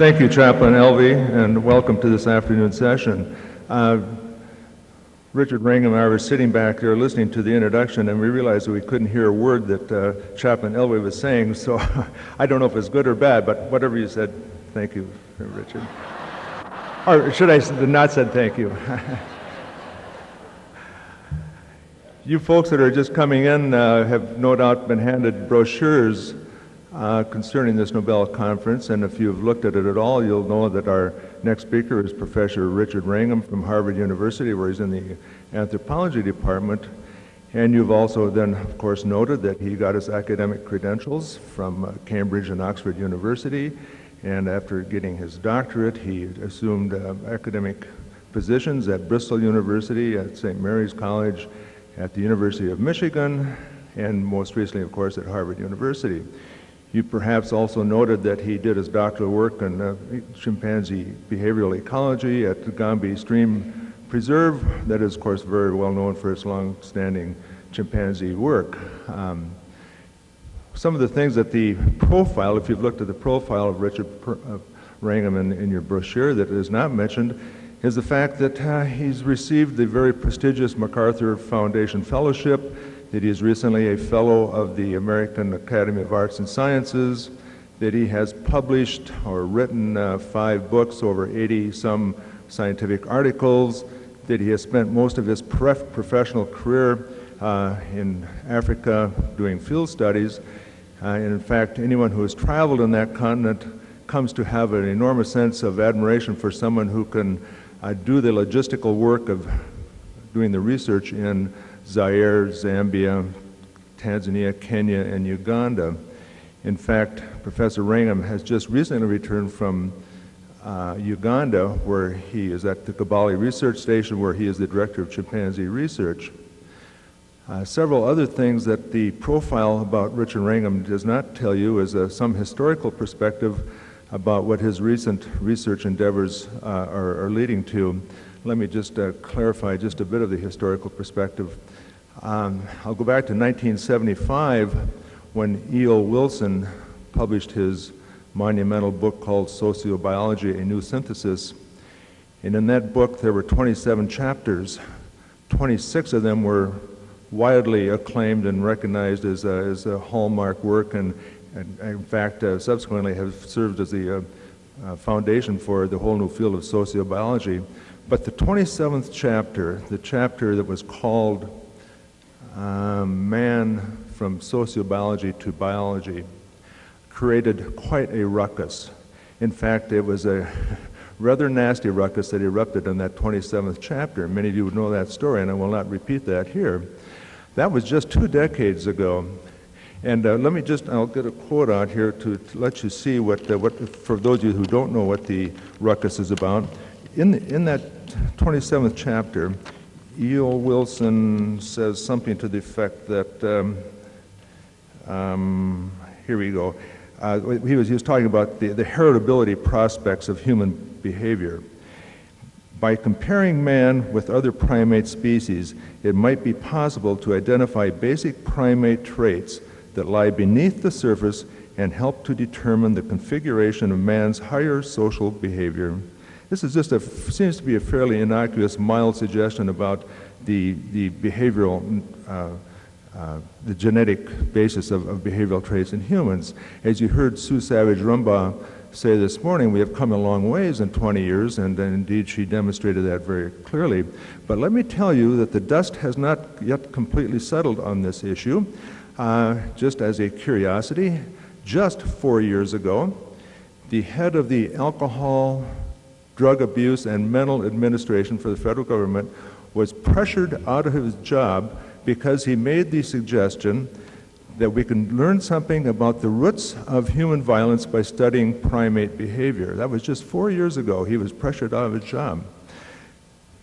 Thank you, Chaplain Elvey, and welcome to this afternoon session. Uh, Richard Wrangham and I were sitting back there listening to the introduction, and we realized that we couldn't hear a word that uh, Chaplain Elvey was saying, so I don't know if it's good or bad, but whatever you said, thank you, Richard. or should I not said thank you? you folks that are just coming in uh, have no doubt been handed brochures uh, concerning this Nobel Conference, and if you've looked at it at all, you'll know that our next speaker is Professor Richard Wrangham from Harvard University, where he's in the anthropology department. And you've also then, of course, noted that he got his academic credentials from uh, Cambridge and Oxford University, and after getting his doctorate, he assumed uh, academic positions at Bristol University, at St. Mary's College, at the University of Michigan, and most recently, of course, at Harvard University. You perhaps also noted that he did his doctoral work on uh, chimpanzee behavioral ecology at the Gombe Stream Preserve. That is, of course, very well known for its long-standing chimpanzee work. Um, some of the things that the profile, if you've looked at the profile of Richard uh, Wrangham in, in, your brochure that is not mentioned, is the fact that uh, he's received the very prestigious MacArthur Foundation Fellowship that he is recently a fellow of the American Academy of Arts and Sciences, that he has published or written uh, five books, over 80 some scientific articles, that he has spent most of his professional career uh, in Africa doing field studies. Uh, and in fact, anyone who has traveled in that continent comes to have an enormous sense of admiration for someone who can uh, do the logistical work of doing the research in Zaire, Zambia, Tanzania, Kenya, and Uganda. In fact, Professor Wrangham has just recently returned from uh, Uganda, where he is at the Kibale Research Station, where he is the director of chimpanzee research. Uh, several other things that the profile about Richard Wrangham does not tell you is uh, some historical perspective about what his recent research endeavors uh, are, are, leading to. Let me just uh, clarify just a bit of the historical perspective. Um, I'll go back to 1975 when E.O. Wilson published his monumental book called Sociobiology, A New Synthesis. And in that book, there were 27 chapters. 26 of them were widely acclaimed and recognized as a, as a hallmark work, and, and in fact, uh, subsequently have served as the uh, uh, foundation for the whole new field of sociobiology. But the 27th chapter, the chapter that was called man from sociobiology to biology created quite a ruckus. In fact, it was a rather nasty ruckus that erupted in that 27th chapter. Many of you would know that story, and I will not repeat that here. That was just two decades ago. And uh, let me just, I'll get a quote out here to, to let you see what, uh, what, for those of you who don't know what the ruckus is about. In, in that 27th chapter, E.O. Wilson says something to the effect that, um, um, here we go. Uh, he, was, he was talking about the, the heritability prospects of human behavior. By comparing man with other primate species, it might be possible to identify basic primate traits that lie beneath the surface and help to determine the configuration of man's higher social behavior. This is just a, seems to be a fairly innocuous, mild suggestion about the, the behavioral, uh, uh, the genetic basis of, of, behavioral traits in humans. As you heard Sue Savage Rumbaugh say this morning, we have come a long ways in 20 years, and, and indeed she demonstrated that very clearly. But let me tell you that the dust has not yet completely settled on this issue. Uh, just as a curiosity, just four years ago, the head of the alcohol Drug Abuse and Mental Administration for the federal government was pressured out of his job because he made the suggestion that we can learn something about the roots of human violence by studying primate behavior. That was just four years ago. He was pressured out of his job.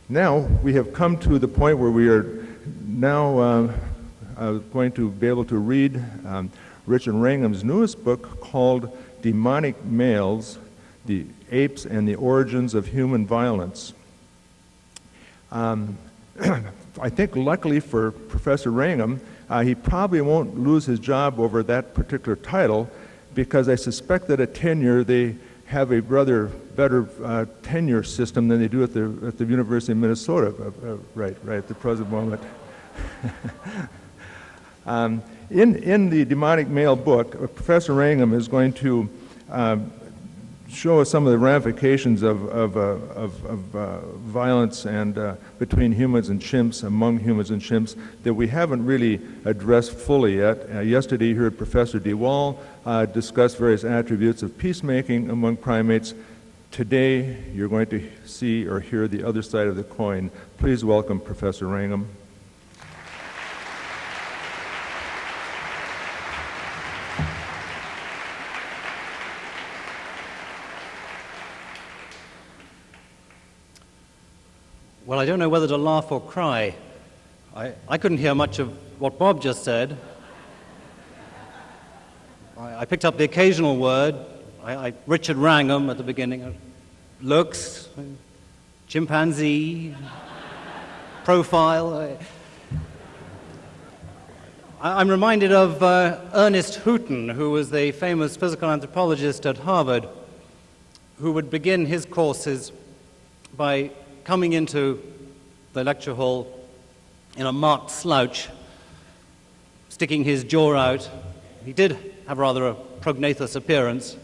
Now we have come to the point where we are now uh, uh, going to be able to read um, Richard Wrangham's newest book called Demonic Males, the apes and the origins of human violence. Um, I think luckily for Professor Wrangham, uh, he probably won't lose his job over that particular title because I suspect that at tenure they have a rather better uh, tenure system than they do at the, at the University of Minnesota, uh, uh, right, right at the present moment. um, in, in the demonic male book, uh, Professor Wrangham is going to um, show us some of the ramifications of, of, uh, of, of uh, violence and uh, between humans and chimps, among humans and chimps, that we haven't really addressed fully yet. Uh, yesterday, you heard Professor de Waal uh, discuss various attributes of peacemaking among primates. Today, you're going to see or hear the other side of the coin. Please welcome Professor Wrangham. Well, I don't know whether to laugh or cry. I, I couldn't hear much of what Bob just said. I, I picked up the occasional word. I, I, Richard Wrangham at the beginning. Looks, chimpanzee, profile. I, am reminded of uh, Ernest Hooton, who was the famous physical anthropologist at Harvard, who would begin his courses by coming into the lecture hall in a marked slouch, sticking his jaw out. He did have rather a prognathous appearance,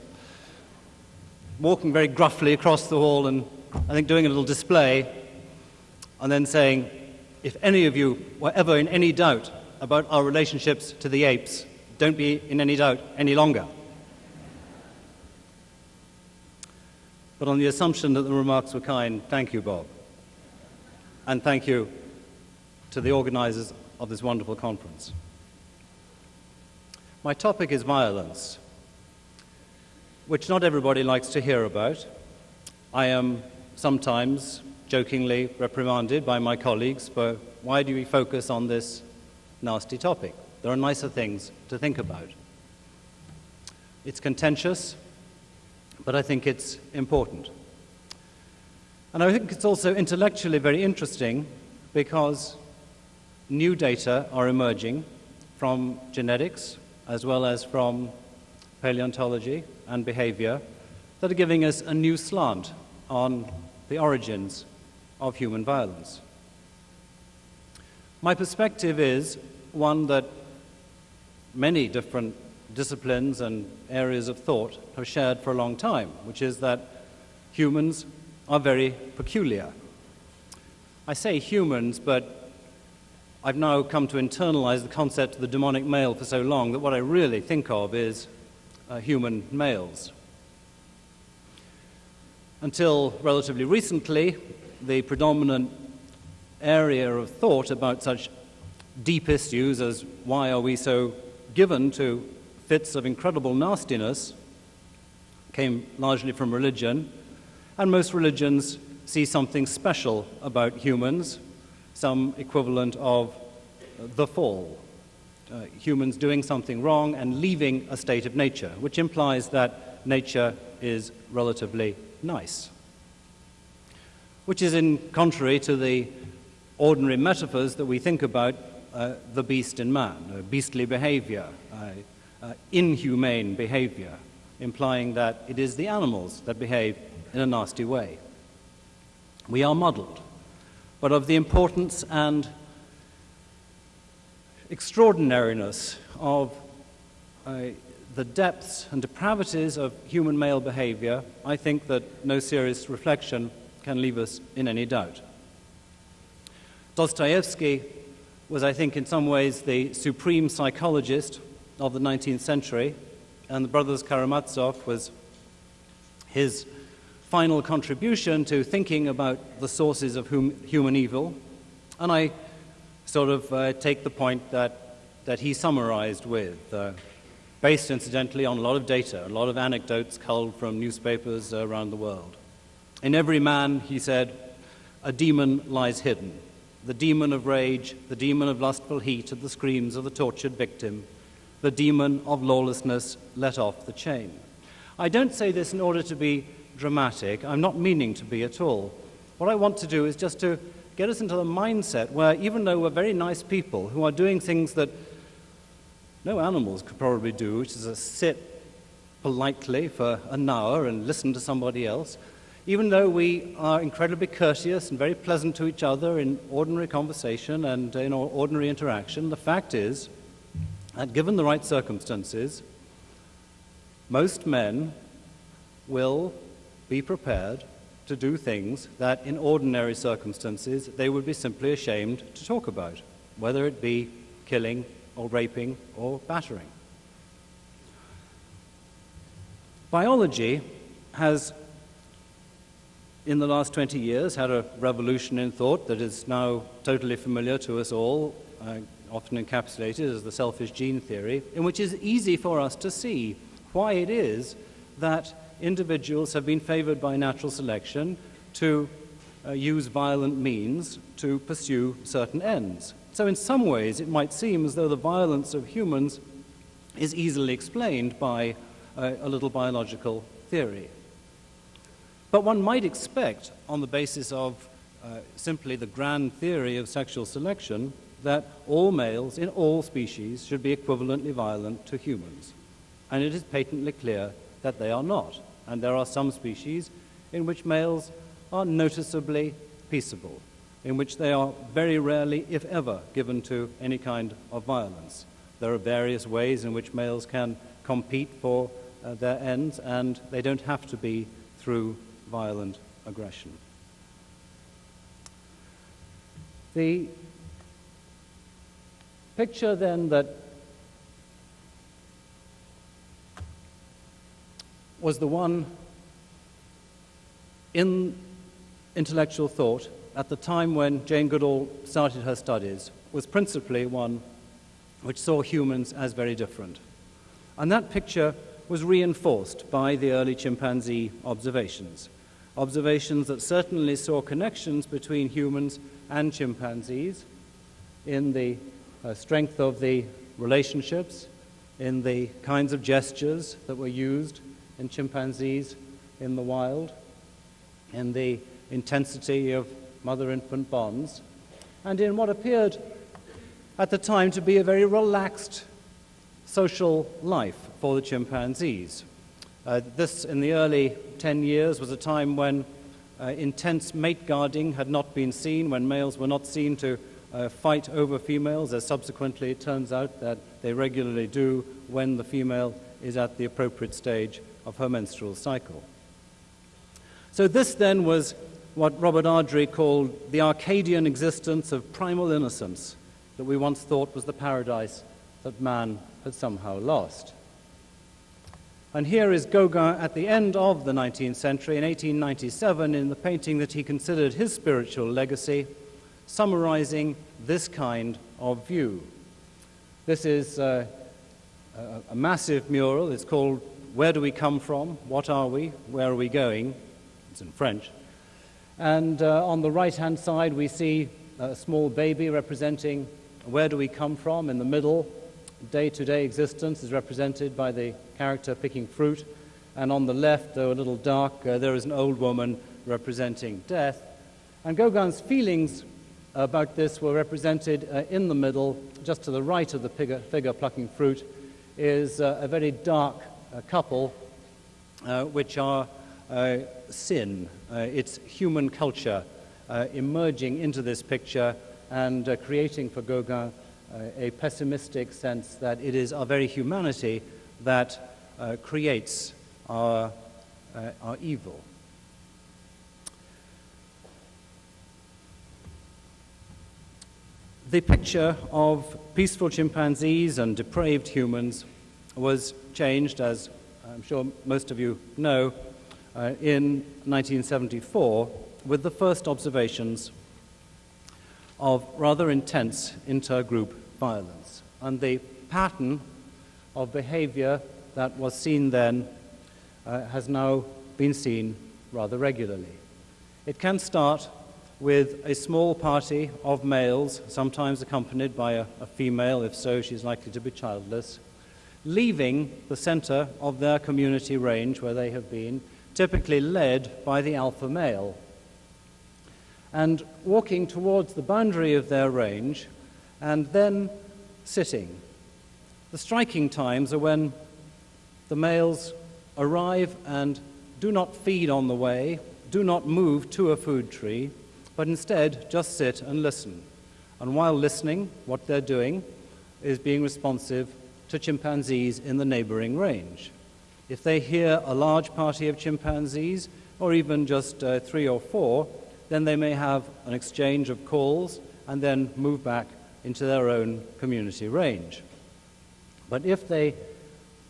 walking very gruffly across the hall and I think doing a little display, and then saying, If any of you were ever in any doubt about our relationships to the apes, don't be in any doubt any longer. But on the assumption that the remarks were kind, thank you, Bob. And thank you to the organizers of this wonderful conference. My topic is violence, which not everybody likes to hear about. I am sometimes jokingly reprimanded by my colleagues for why do we focus on this nasty topic? There are nicer things to think about. It's contentious, but I think it's important. And I think it's also intellectually very interesting because new data are emerging from genetics as well as from paleontology and behavior that are giving us a new slant on the origins of human violence. My perspective is one that many different disciplines and areas of thought have shared for a long time, which is that humans are very peculiar. I say humans, but I've now come to internalize the concept of the demonic male for so long that what I really think of is uh, human males. Until relatively recently, the predominant area of thought about such deep issues as why are we so given to fits of incredible nastiness came largely from religion, and most religions see something special about humans, some equivalent of the fall. Uh, humans doing something wrong and leaving a state of nature, which implies that nature is relatively nice. Which is in contrary to the ordinary metaphors that we think about uh, the beast in man, uh, beastly behavior, uh, uh, inhumane behavior, implying that it is the animals that behave in a nasty way. We are modeled, but of the importance and extraordinariness of uh, the depths and depravities of human male behavior, I think that no serious reflection can leave us in any doubt. Dostoevsky was, I think, in some ways the supreme psychologist of the 19th century, and the Brothers Karamazov was his final contribution to thinking about the sources of hum, human evil. And I sort of uh, take the point that, that he summarized with, uh, based incidentally on a lot of data, a lot of anecdotes culled from newspapers around the world. In every man, he said, a demon lies hidden. The demon of rage, the demon of lustful heat, at the screams of the tortured victim the demon of lawlessness let off the chain. I don't say this in order to be dramatic. I'm not meaning to be at all. What I want to do is just to get us into the mindset where, even though we're very nice people who are doing things that no animals could probably do, which is to sit politely for an hour and listen to somebody else, even though we are incredibly courteous and very pleasant to each other in ordinary conversation and in ordinary interaction, the fact is that given the right circumstances, most men will be prepared to do things that in ordinary circumstances they would be simply ashamed to talk about, whether it be killing or raping or battering. Biology has in the last 20 years, had a revolution in thought that is now totally familiar to us all, uh, often encapsulated as the selfish gene theory, in which it's easy for us to see why it is that individuals have been favored by natural selection to uh, use violent means to pursue certain ends. So, in some ways, it might seem as though the violence of humans is easily explained by uh, a little biological theory. But one might expect, on the basis of uh, simply the grand theory of sexual selection, that all males in all species should be equivalently violent to humans. And it is patently clear that they are not. And there are some species in which males are noticeably peaceable, in which they are very rarely, if ever, given to any kind of violence. There are various ways in which males can compete for uh, their ends, and they don't have to be through violent aggression. The picture then that was the one in intellectual thought at the time when Jane Goodall started her studies was principally one which saw humans as very different. And that picture was reinforced by the early chimpanzee observations observations that certainly saw connections between humans and chimpanzees in the uh, strength of the relationships, in the kinds of gestures that were used in chimpanzees in the wild, in the intensity of mother infant bonds, and in what appeared at the time to be a very relaxed social life for the chimpanzees. Uh, this, in the early 10 years, was a time when uh, intense mate guarding had not been seen, when males were not seen to uh, fight over females, as subsequently it turns out that they regularly do when the female is at the appropriate stage of her menstrual cycle. So, this then was what Robert Ardrey called the Arcadian existence of primal innocence that we once thought was the paradise that man had somehow lost. And here is Gauguin at the end of the 19th century, in 1897, in the painting that he considered his spiritual legacy, summarizing this kind of view. This is uh, a, a massive mural. It's called Where Do We Come From? What Are We? Where Are We Going? It's in French. And uh, on the right hand side, we see a small baby representing where do we come from in the middle, day to day existence is represented by the character picking fruit. And on the left, though a little dark, uh, there is an old woman representing death. And Gauguin's feelings about this were represented uh, in the middle, just to the right of the figure, figure plucking fruit, is uh, a very dark uh, couple, uh, which are uh, sin. it's human culture emerging into this picture and creating for Gauguin a pessimistic sense that it is our very humanity that uh, creates our, uh, our evil. The picture of peaceful chimpanzees and depraved humans was changed, as I'm sure most of you know, uh, in 1974 with the first observations of rather intense intergroup violence. And the pattern of behavior that was seen then uh, has now been seen rather regularly. It can start with a small party of males, sometimes accompanied by a, a female, if so, she's likely to be childless, leaving the center of their community range where they have been, typically led by the alpha male, and walking towards the boundary of their range and then sitting. The striking times are when the males arrive and do not feed on the way, do not move to a food tree, but instead just sit and listen. And while listening, what they're doing is being responsive to chimpanzees in the neighboring range. If they hear a large party of chimpanzees, or even just uh, three or four, then they may have an exchange of calls and then move back into their own community range. But if they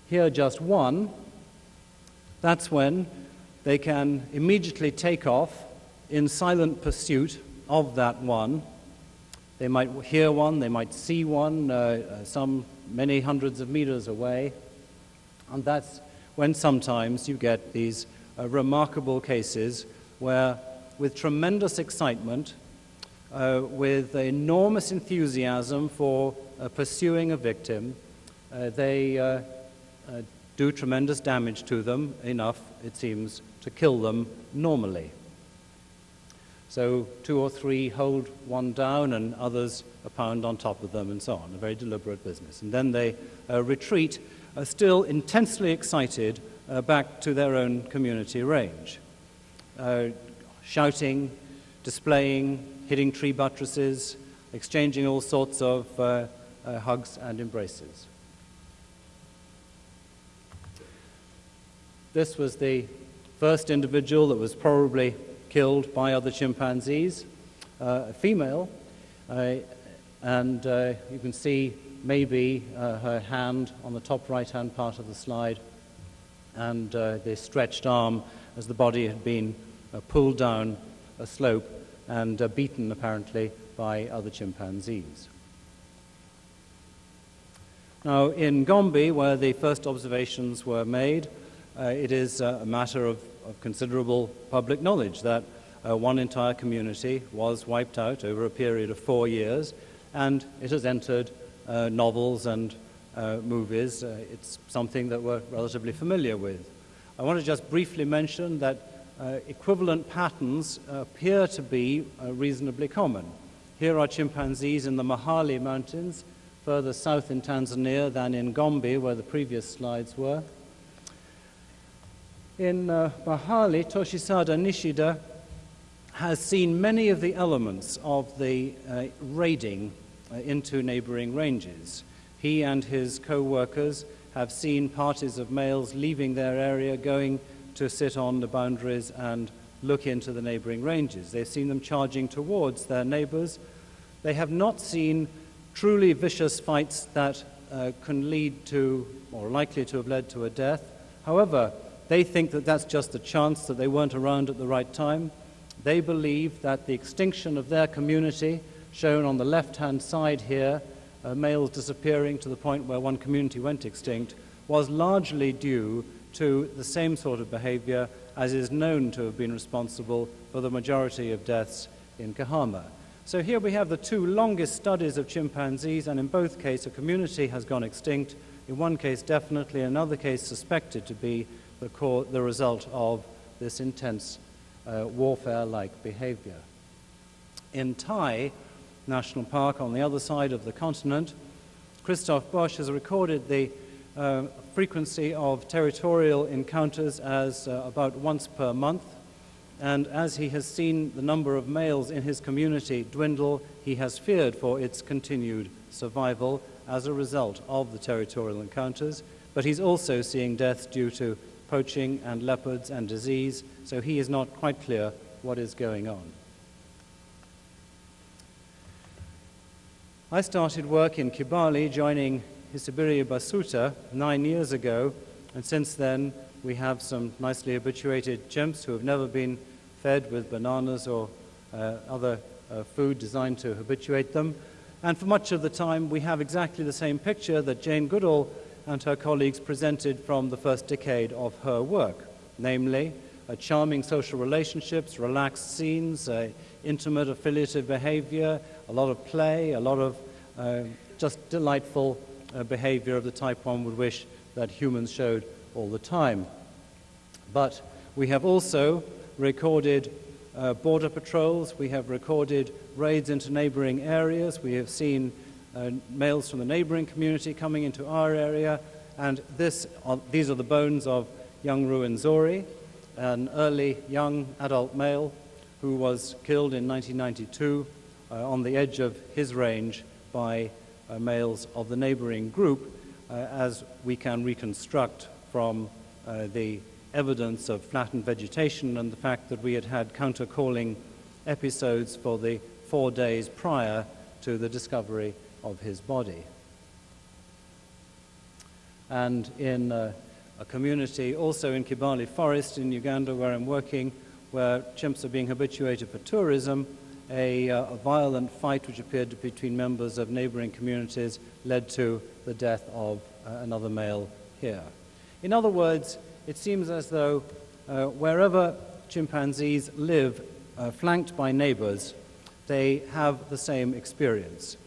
hear just one, that's when they can immediately take off in silent pursuit of that one. They might hear one, they might see one, uh, uh, some many hundreds of meters away. And that's when sometimes you get these uh, remarkable cases where, with tremendous excitement, uh, with enormous enthusiasm for uh, pursuing a victim, uh, they uh, uh, do tremendous damage to them, enough, it seems, to kill them normally. So two or three hold one down and others a pound on top of them and so on, a very deliberate business. And then they uh, retreat, uh, still intensely excited, uh, back to their own community range, uh, shouting, displaying, hitting tree buttresses, exchanging all sorts of uh, uh, hugs and embraces. This was the first individual that was probably killed by other chimpanzees, uh, a female, uh, and uh, you can see maybe uh, her hand on the top right hand part of the slide and uh, the stretched arm as the body had been uh, pulled down a slope and beaten apparently by other chimpanzees. Now, in Gombe, where the first observations were made, uh, it is uh, a matter of, of, considerable public knowledge that uh, one entire community was wiped out over a period of four years, and it has entered uh, novels and uh, movies. Uh, it's something that we're relatively familiar with. I want to just briefly mention that equivalent patterns appear to be reasonably common. Here are chimpanzees in the Mahale Mountains, further south in Tanzania than in Gombe, where the previous slides were. In uh, Mahale, Toshisada Nishida has seen many of the elements of the uh, raiding uh, into neighboring ranges. He and his co workers have seen parties of males leaving their area, going to sit on the boundaries and look into the neighboring ranges. They've seen them charging towards their neighbors. They have not seen truly vicious fights that uh, can lead to, or likely to have led to a death. However, they think that that's just a chance that they weren't around at the right time. They believe that the extinction of their community, shown on the left hand side here, uh, males disappearing to the point where one community went extinct, was largely due to the same sort of behavior as is known to have been responsible for the majority of deaths in Kahama. So here we have the two longest studies of chimpanzees, and in both cases, a community has gone extinct. In one case, definitely, in another case, suspected to be the, the result of this intense uh, warfare like behavior. In Tai National Park, on the other side of the continent, Christophe Boesch has recorded the uh, frequency of territorial encounters as uh, about once per month. And as he has seen the number of males in his community dwindle, he has feared for its continued survival as a result of the territorial encounters. But he's also seeing deaths due to poaching and leopards and disease, so he is not quite clear what is going on. I started work in Kibale, joining Isabirye Basuta nine years ago, and since then we have some nicely habituated chimps who have never been fed with bananas or uh, other uh, food designed to habituate them. And for much of the time, we have exactly the same picture that Jane Goodall and her colleagues presented from the first decade of her work, namely, uh, charming social relationships, relaxed scenes, uh, intimate affiliative behavior, a lot of play, a lot of uh, just delightful uh, behavior of the type one would wish that humans showed all the time. But we have also recorded uh, border patrols, we have recorded raids into neighboring areas, we have seen uh, males from the neighboring community coming into our area, and this, uh, these are the bones of young Ruwenzori, an early young adult male who was killed in 1992 uh, on the edge of his range by uh, males of the neighboring group, uh, as we can reconstruct from uh, the evidence of flattened vegetation and the fact that we had had counter-calling episodes for the four days prior to the discovery of his body. And in uh, a community also in Kibale Forest in Uganda where I'm working, where chimps are being habituated for tourism, a, uh, a violent fight which appeared between members of neighboring communities led to the death of uh, another male here. In other words, it seems as though uh, wherever chimpanzees live, uh, flanked by neighbors, they have the same experience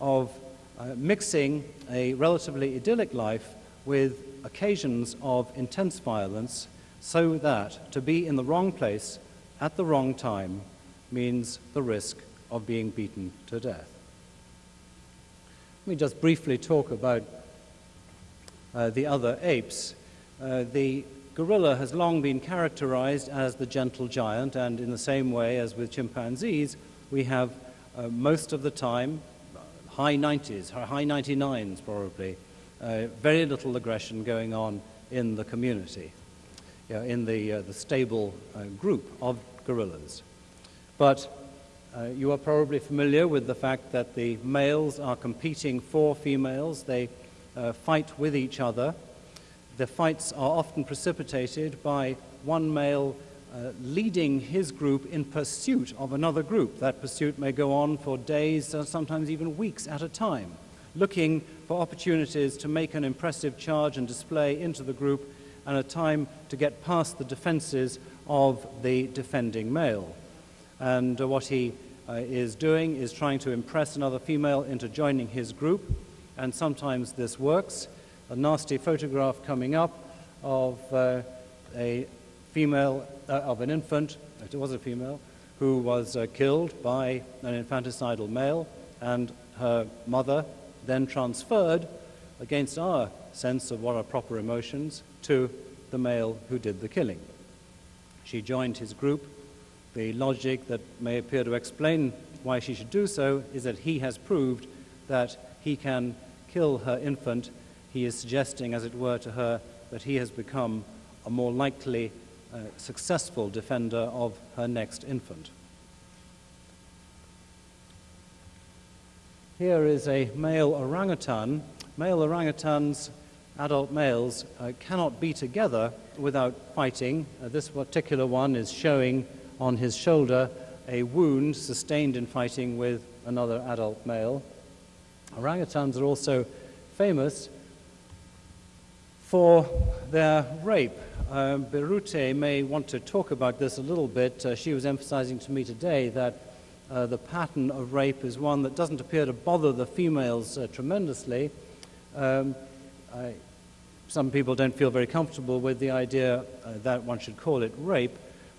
of uh, mixing a relatively idyllic life with occasions of intense violence so that to be in the wrong place at the wrong time means the risk of being beaten to death. Let me just briefly talk about uh, the other apes. Uh, the gorilla has long been characterized as the gentle giant, and in the same way as with chimpanzees, we have uh, most of the time high 90s, high 99s probably, uh, very little aggression going on in the community, you know, in the, uh, the stable uh, group of gorillas. But uh, you are probably familiar with the fact that the males are competing for females. They uh, fight with each other. The fights are often precipitated by one male uh, leading his group in pursuit of another group. That pursuit may go on for days, uh, sometimes even weeks at a time, looking for opportunities to make an impressive charge and display into the group and a time to get past the defenses of the defending male. And uh, what he uh, is doing is trying to impress another female into joining his group, and sometimes this works. A nasty photograph coming up of uh, a female, uh, of an infant, it was a female, who was uh, killed by an infanticidal male, and her mother then transferred, against our sense of what are proper emotions, to the male who did the killing. She joined his group. The logic that may appear to explain why she should do so is that he has proved that he can kill her infant. He is suggesting, as it were, to her that he has become a more likely successful defender of her next infant. Here is a male orangutan. Male orangutans, adult males, uh, cannot be together without fighting. Uh, this particular one is showing on his shoulder a wound sustained in fighting with another adult male. Orangutans are also famous for their rape. Uh, Birute may want to talk about this a little bit. Uh, she was emphasizing to me today that uh, the pattern of rape is one that doesn't appear to bother the females uh, tremendously. Um, I, some people don't feel very comfortable with the idea uh, that one should call it rape,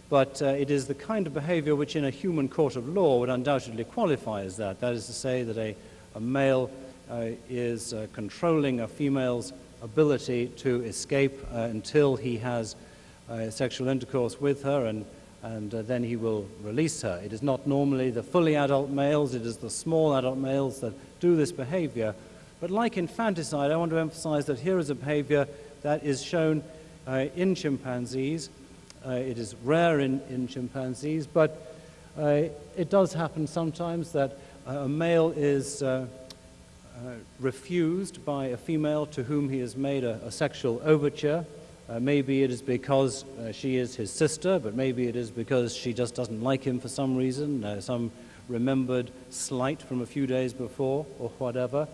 but uh, it is the kind of behavior which in a human court of law would undoubtedly qualify as that. That is to say that a, a male is controlling a female's ability to escape until he has sexual intercourse with her and and uh, then he will release her. It is not normally the fully adult males, it is the small adult males that do this behavior. But like infanticide, I want to emphasize that here is a behavior that is shown uh, in chimpanzees. Uh, it is rare in, in chimpanzees, but uh, it does happen sometimes that a male is uh, uh, refused by a female to whom he has made a, a sexual overture. Uh, maybe it is because uh, she is his sister, but maybe it is because she just doesn't like him for some reason, uh, some remembered slight from a few days before, or whatever.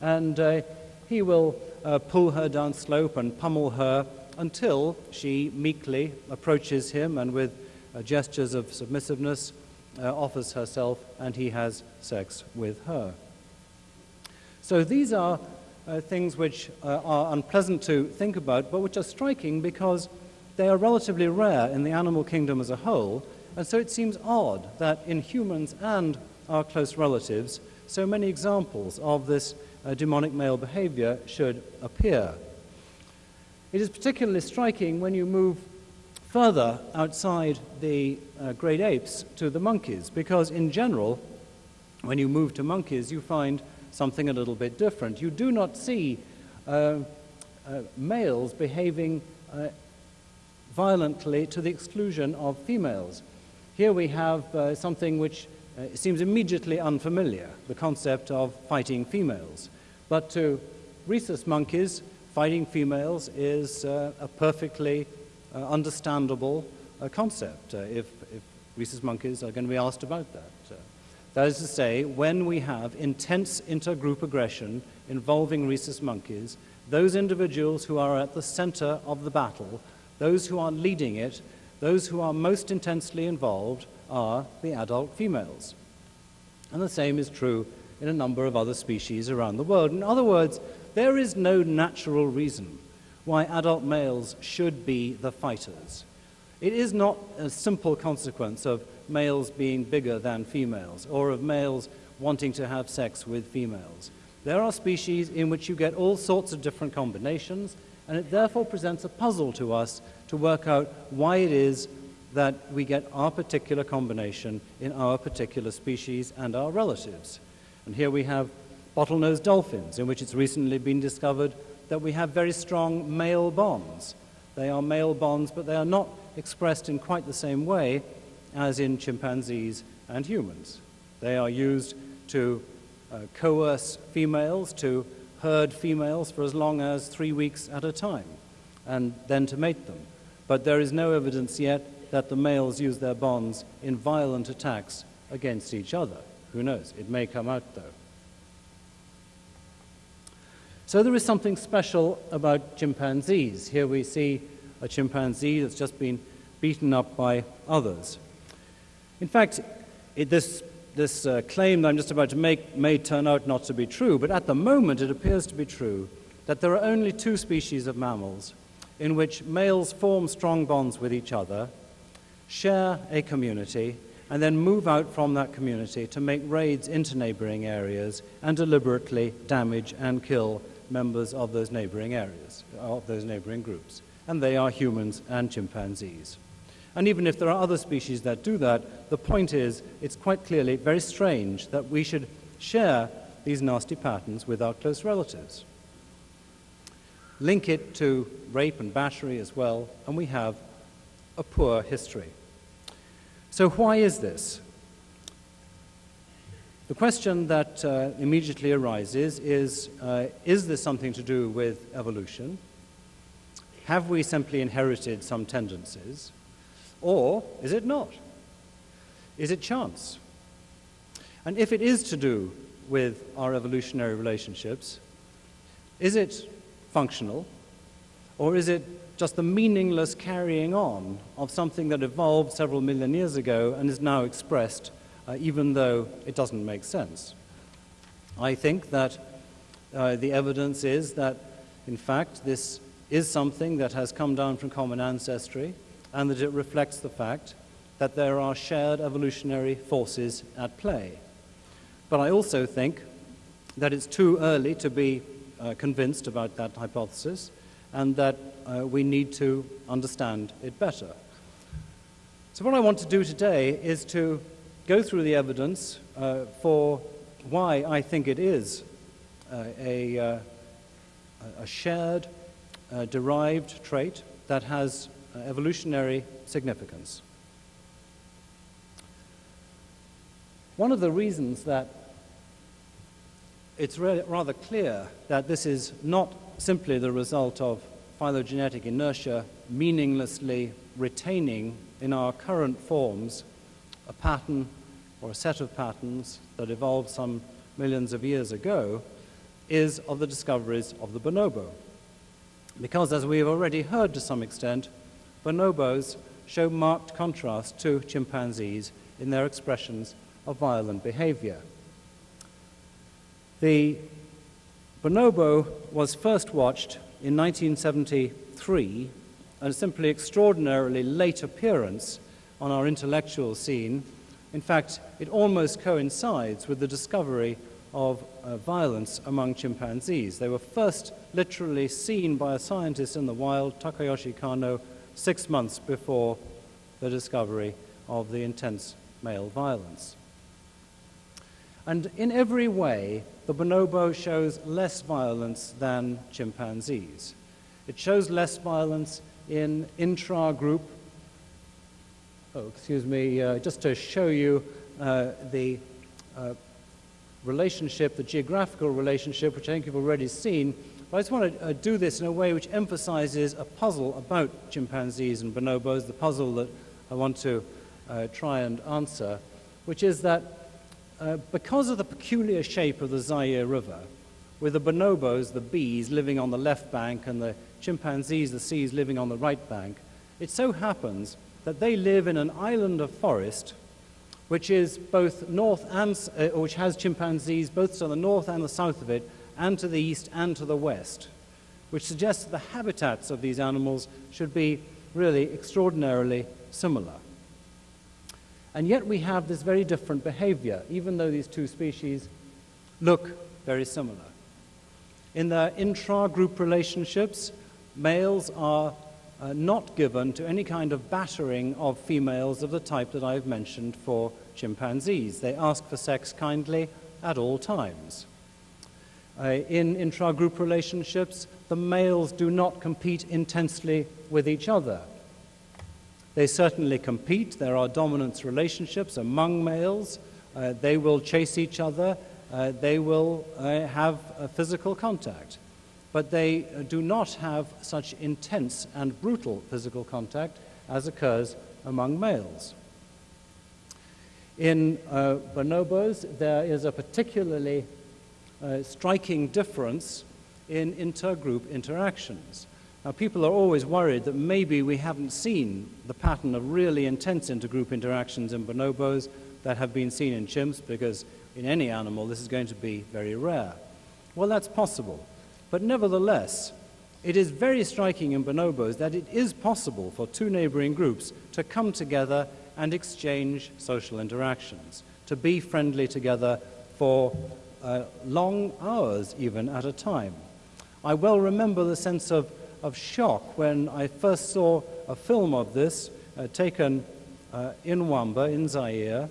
And uh, he will uh, pull her down slope and pummel her until she meekly approaches him and, with uh, gestures of submissiveness, offers herself, and he has sex with her. So these are uh, things which uh, are unpleasant to think about, but which are striking because they are relatively rare in the animal kingdom as a whole, and so it seems odd that in humans and our close relatives, so many examples of this uh, demonic male behavior should appear. It is particularly striking when you move further outside the uh, great apes to the monkeys, because in general, when you move to monkeys, you find something a little bit different. You do not see uh, uh, males behaving uh, violently to the exclusion of females. Here we have uh, something which uh, seems immediately unfamiliar the concept of fighting females. But to rhesus monkeys, fighting females is uh, a perfectly understandable concept if, if rhesus monkeys are going to be asked about that. That is to say, when we have intense intergroup aggression involving rhesus monkeys, those individuals who are at the center of the battle, those who are leading it, those who are most intensely involved are the adult females. And the same is true in a number of other species around the world. In other words, there is no natural reason why adult males should be the fighters. It is not a simple consequence of males being bigger than females or of males wanting to have sex with females. There are species in which you get all sorts of different combinations, and it therefore presents a puzzle to us to work out why it is that we get our particular combination in our particular species and our relatives. And here we have bottlenose dolphins, in which it's recently been discovered that we have very strong male bonds. They are male bonds, but they are not expressed in quite the same way as in chimpanzees and humans. They are used to uh, coerce females to herd females for as long as three weeks at a time, and then to mate them. But there is no evidence yet that the males use their bonds in violent attacks against each other. Who knows? It may come out, though. So there is something special about chimpanzees. Here we see a chimpanzee that's just been beaten up by others. In fact, it, this, this uh, claim that I'm just about to make may turn out not to be true, but at the moment it appears to be true that there are only two species of mammals in which males form strong bonds with each other, share a community, and then move out from that community to make raids into neighboring areas and deliberately damage and kill members of those neighboring areas, of those neighboring groups. And they are humans and chimpanzees. And even if there are other species that do that, the point is it's quite clearly very strange that we should share these nasty patterns with our close relatives. Link it to rape and battery as well, and we have a poor history. So, why is this? The question that uh, immediately arises is uh, Is this something to do with evolution? Have we simply inherited some tendencies? Or is it not? Is it chance? And if it is to do with our evolutionary relationships, is it functional? Or is it just the meaningless carrying on of something that evolved several million years ago and is now expressed uh, even though it doesn't make sense. I think that uh, the evidence is that, in fact, this is something that has come down from common ancestry and that it reflects the fact that there are shared evolutionary forces at play. But I also think that it's too early to be uh, convinced about that hypothesis and that uh, we need to understand it better. So, what I want to do today is to go through the evidence uh, for why I think it is uh, a, uh, a, shared, uh, derived trait that has Uh, evolutionary significance. One of the reasons that it's rather clear that this is not simply the result of phylogenetic inertia meaninglessly retaining in our current forms a pattern or a set of patterns that evolved some millions of years ago is of the discoveries of the bonobo. Because, as we have already heard to some extent, bonobos show marked contrast to chimpanzees in their expressions of violent behavior. The bonobo was first watched in 1973, a simply extraordinarily late appearance on our intellectual scene. In fact, it almost coincides with the discovery of uh, violence among chimpanzees. They were first literally seen by a scientist in the wild, Takayoshi Kano, six months before the discovery of the intense male violence. And in every way, the bonobo shows less violence than chimpanzees. It shows less violence in intra-group. Oh, excuse me, uh, just to show you uh, the uh, relationship, the geographical relationship, which I think you've already seen. But I just want to uh, do this in a way which emphasizes a puzzle about chimpanzees and bonobos, the puzzle that I want to uh, try and answer, which is that uh, because of the peculiar shape of the Zaire River, with the bonobos, the bees, living on the left bank and the chimpanzees, the Cs, living on the right bank, it so happens that they live in an island of forest which is both north and, uh, which has chimpanzees both to the north and the south of it, and to the east and to the west, which suggests that the habitats of these animals should be really extraordinarily similar. And yet we have this very different behavior, even though these two species look very similar. In their intra-group relationships, males are uh, not given to any kind of battering of females of the type that I've mentioned for chimpanzees. They ask for sex kindly at all times. Uh, in intra-group relationships, the males do not compete intensely with each other. They certainly compete. There are dominance relationships among males. Uh, they will chase each other. Uh, they will uh, have physical contact. But they uh, do not have such intense and brutal physical contact as occurs among males. In uh, bonobos, there is a particularly uh, striking difference in intergroup interactions. Now, people are always worried that maybe we haven't seen the pattern of really intense intergroup interactions in bonobos that have been seen in chimps, because in any animal this is going to be very rare. Well, that's possible. But nevertheless, it is very striking in bonobos that it is possible for two neighboring groups to come together and exchange social interactions, to be friendly together for uh, long hours, even at a time. I well remember the sense of of shock when I first saw a film of this uh, taken uh, in Wamba, in Zaire,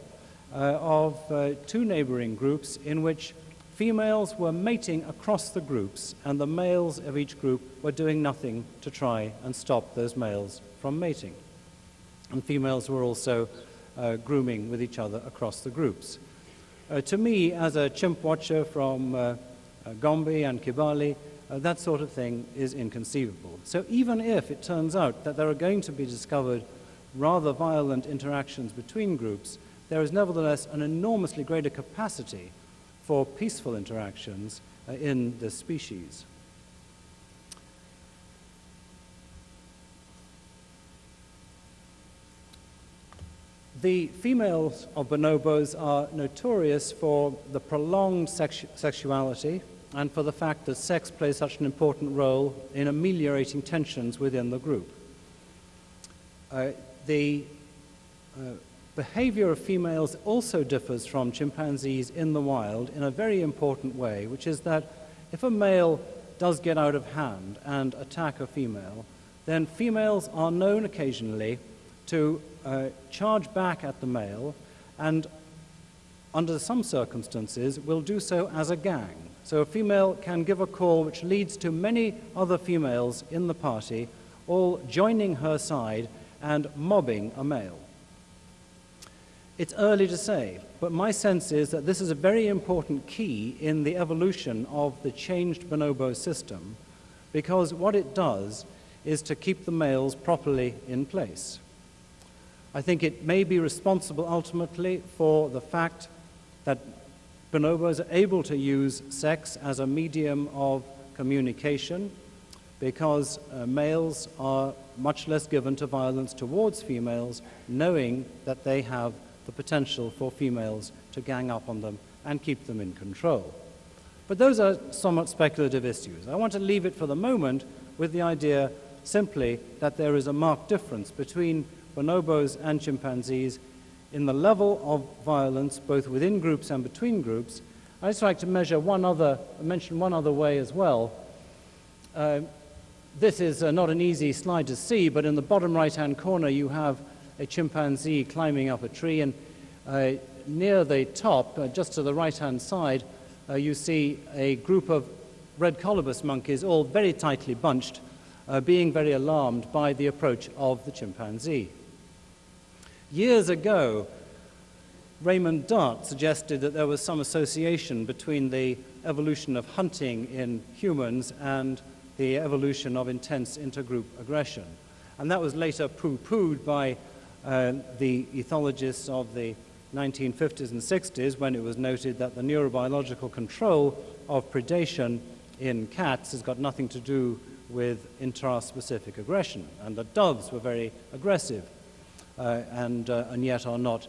uh, of uh, two neighboring groups in which females were mating across the groups and the males of each group were doing nothing to try and stop those males from mating. And females were also uh, grooming with each other across the groups. Uh, to me, as a chimp watcher from Gombe and Kibale, uh, that sort of thing is inconceivable. So even if it turns out that there are going to be discovered rather violent interactions between groups, there is nevertheless an enormously greater capacity for peaceful interactions uh, in this species. The females of bonobos are notorious for the prolonged sexu sexuality and for the fact that sex plays such an important role in ameliorating tensions within the group. Uh, the uh, behavior of females also differs from chimpanzees in the wild in a very important way, which is that if a male does get out of hand and attack a female, then females are known occasionally to uh, charge back at the male and under some circumstances will do so as a gang. So a female can give a call which leads to many other females in the party all joining her side and mobbing a male. It's early to say, but my sense is that this is a very important key in the evolution of the changed bonobo system because what it does is to keep the males properly in place. I think it may be responsible ultimately for the fact that bonobos are able to use sex as a medium of communication because uh, males are much less given to violence towards females, knowing that they have the potential for females to gang up on them and keep them in control. But those are somewhat speculative issues. I want to leave it for the moment with the idea simply that there is a marked difference between bonobos and chimpanzees in the level of violence, both within groups and between groups, I'd just like to measure one other, mention one other way as well. Uh, this is uh, not an easy slide to see, but in the bottom right-hand corner you have a chimpanzee climbing up a tree, and uh, near the top, uh, just to the right-hand side, uh, you see a group of red colobus monkeys, all very tightly bunched, uh, being very alarmed by the approach of the chimpanzee. Years ago, Raymond Dart suggested that there was some association between the evolution of hunting in humans and the evolution of intense intergroup aggression. And that was later poo-pooed by uh, the ethologists of the 1950s and 60s when it was noted that the neurobiological control of predation in cats has got nothing to do with intraspecific aggression, and that doves were very aggressive and, uh, and yet are not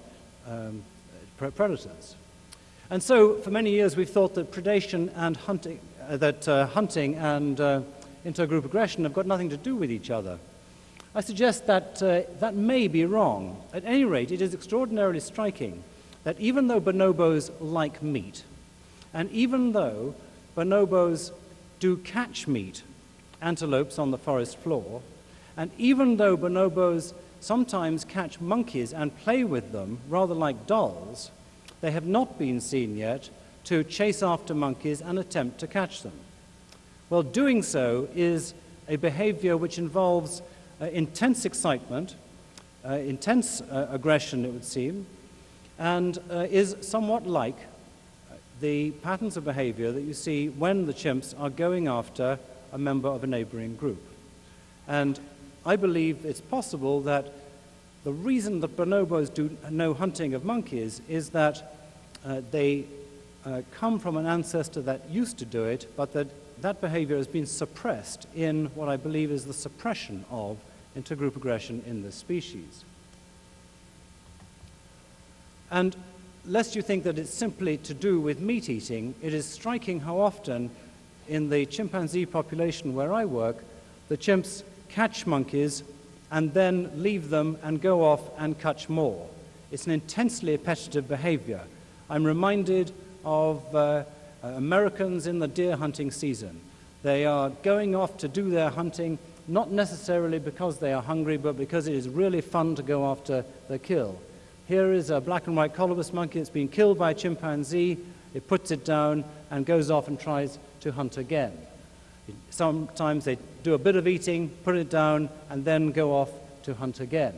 um, predators. And so, for many years, we've thought that predation and hunting, uh, that uh, hunting and uh, intergroup aggression have got nothing to do with each other. I suggest that uh, that may be wrong. At any rate, it is extraordinarily striking that even though bonobos like meat, and even though bonobos do catch meat, antelopes on the forest floor, and even though bonobos sometimes catch monkeys and play with them, rather like dolls, they have not been seen yet to chase after monkeys and attempt to catch them. Well, doing so is a behavior which involves uh, intense excitement, uh, intense uh, aggression, it would seem, and uh, is somewhat like the patterns of behavior that you see when the chimps are going after a member of a neighboring group. And I believe it's possible that the reason that bonobos do no hunting of monkeys is that uh, they uh, come from an ancestor that used to do it, but that that behavior has been suppressed in what I believe is the suppression of intergroup aggression in this species. And lest you think that it's simply to do with meat eating, it is striking how often in the chimpanzee population where I work, the chimps catch monkeys and then leave them and go off and catch more. It's an intensely appetitive behavior. I'm reminded of uh, Americans in the deer hunting season. They are going off to do their hunting, not necessarily because they are hungry, but because it is really fun to go after the kill. Here is a black and white colobus monkey that's been killed by a chimpanzee. It puts it down and goes off and tries to hunt again. Sometimes they do a bit of eating, put it down, and then go off to hunt again.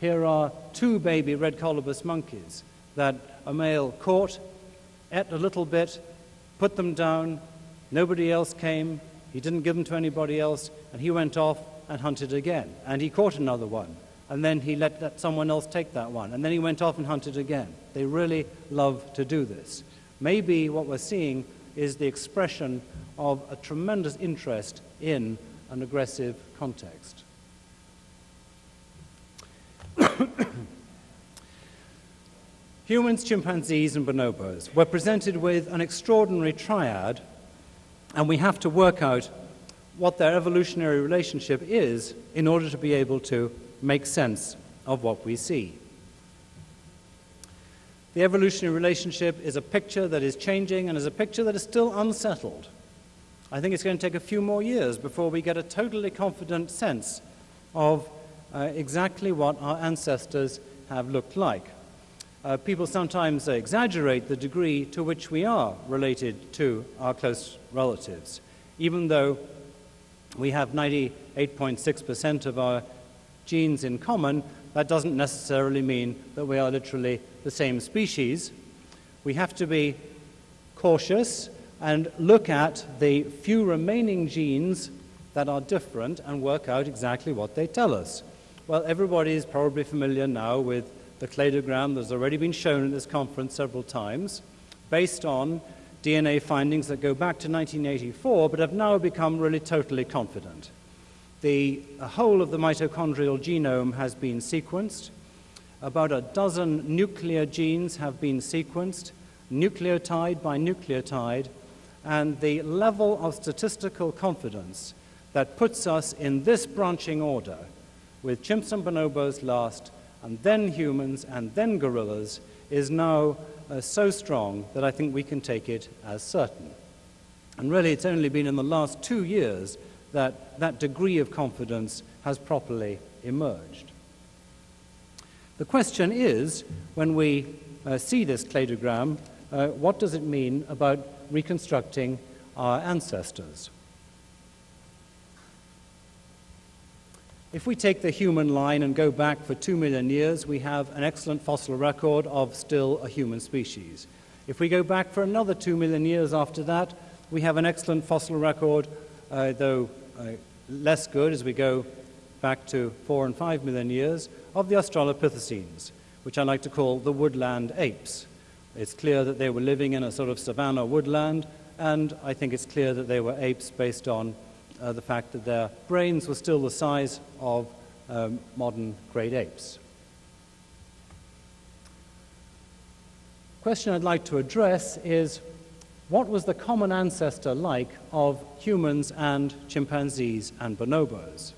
Here are two baby red colobus monkeys that a male caught, ate a little bit, put them down. Nobody else came. He didn't give them to anybody else, and he went off and hunted again. And he caught another one and then he let someone else take that one, and then he went off and hunted again. They really love to do this. Maybe what we're seeing is the expression of a tremendous interest in an aggressive context. Humans, chimpanzees, and bonobos were presented with an extraordinary triad, and we have to work out what their evolutionary relationship is in order to be able to make sense of what we see. The evolutionary relationship is a picture that is changing and is a picture that is still unsettled. I think it's going to take a few more years before we get a totally confident sense of uh, exactly what our ancestors have looked like. Uh, people sometimes exaggerate the degree to which we are related to our close relatives, even though we have 98.6% of our genes in common, that doesn't necessarily mean that we are literally the same species. We have to be cautious and look at the few remaining genes that are different and work out exactly what they tell us. Well, everybody is probably familiar now with the cladogram that's already been shown at this conference several times, based on DNA findings that go back to 1984 but have now become really totally confident the whole of the mitochondrial genome has been sequenced. About a dozen nuclear genes have been sequenced, nucleotide by nucleotide, and the level of statistical confidence that puts us in this branching order, with chimps and bonobos last, and then humans, and then gorillas, is now uh, so strong that I think we can take it as certain. And really, it's only been in the last two years that that degree of confidence has properly emerged. The question is, when we uh, see this cladogram, uh, what does it mean about reconstructing our ancestors? If we take the human line and go back for two million years, we have an excellent fossil record of still a human species. If we go back for another two million years after that, we have an excellent fossil record, uh, though uh, less good as we go back to four and five million years, of the Australopithecines, which I like to call the woodland apes. It's clear that they were living in a sort of savanna woodland, and I think it's clear that they were apes based on uh, the fact that their brains were still the size of um, modern great apes. question I'd like to address is what was the common ancestor like of humans and chimpanzees and bonobos?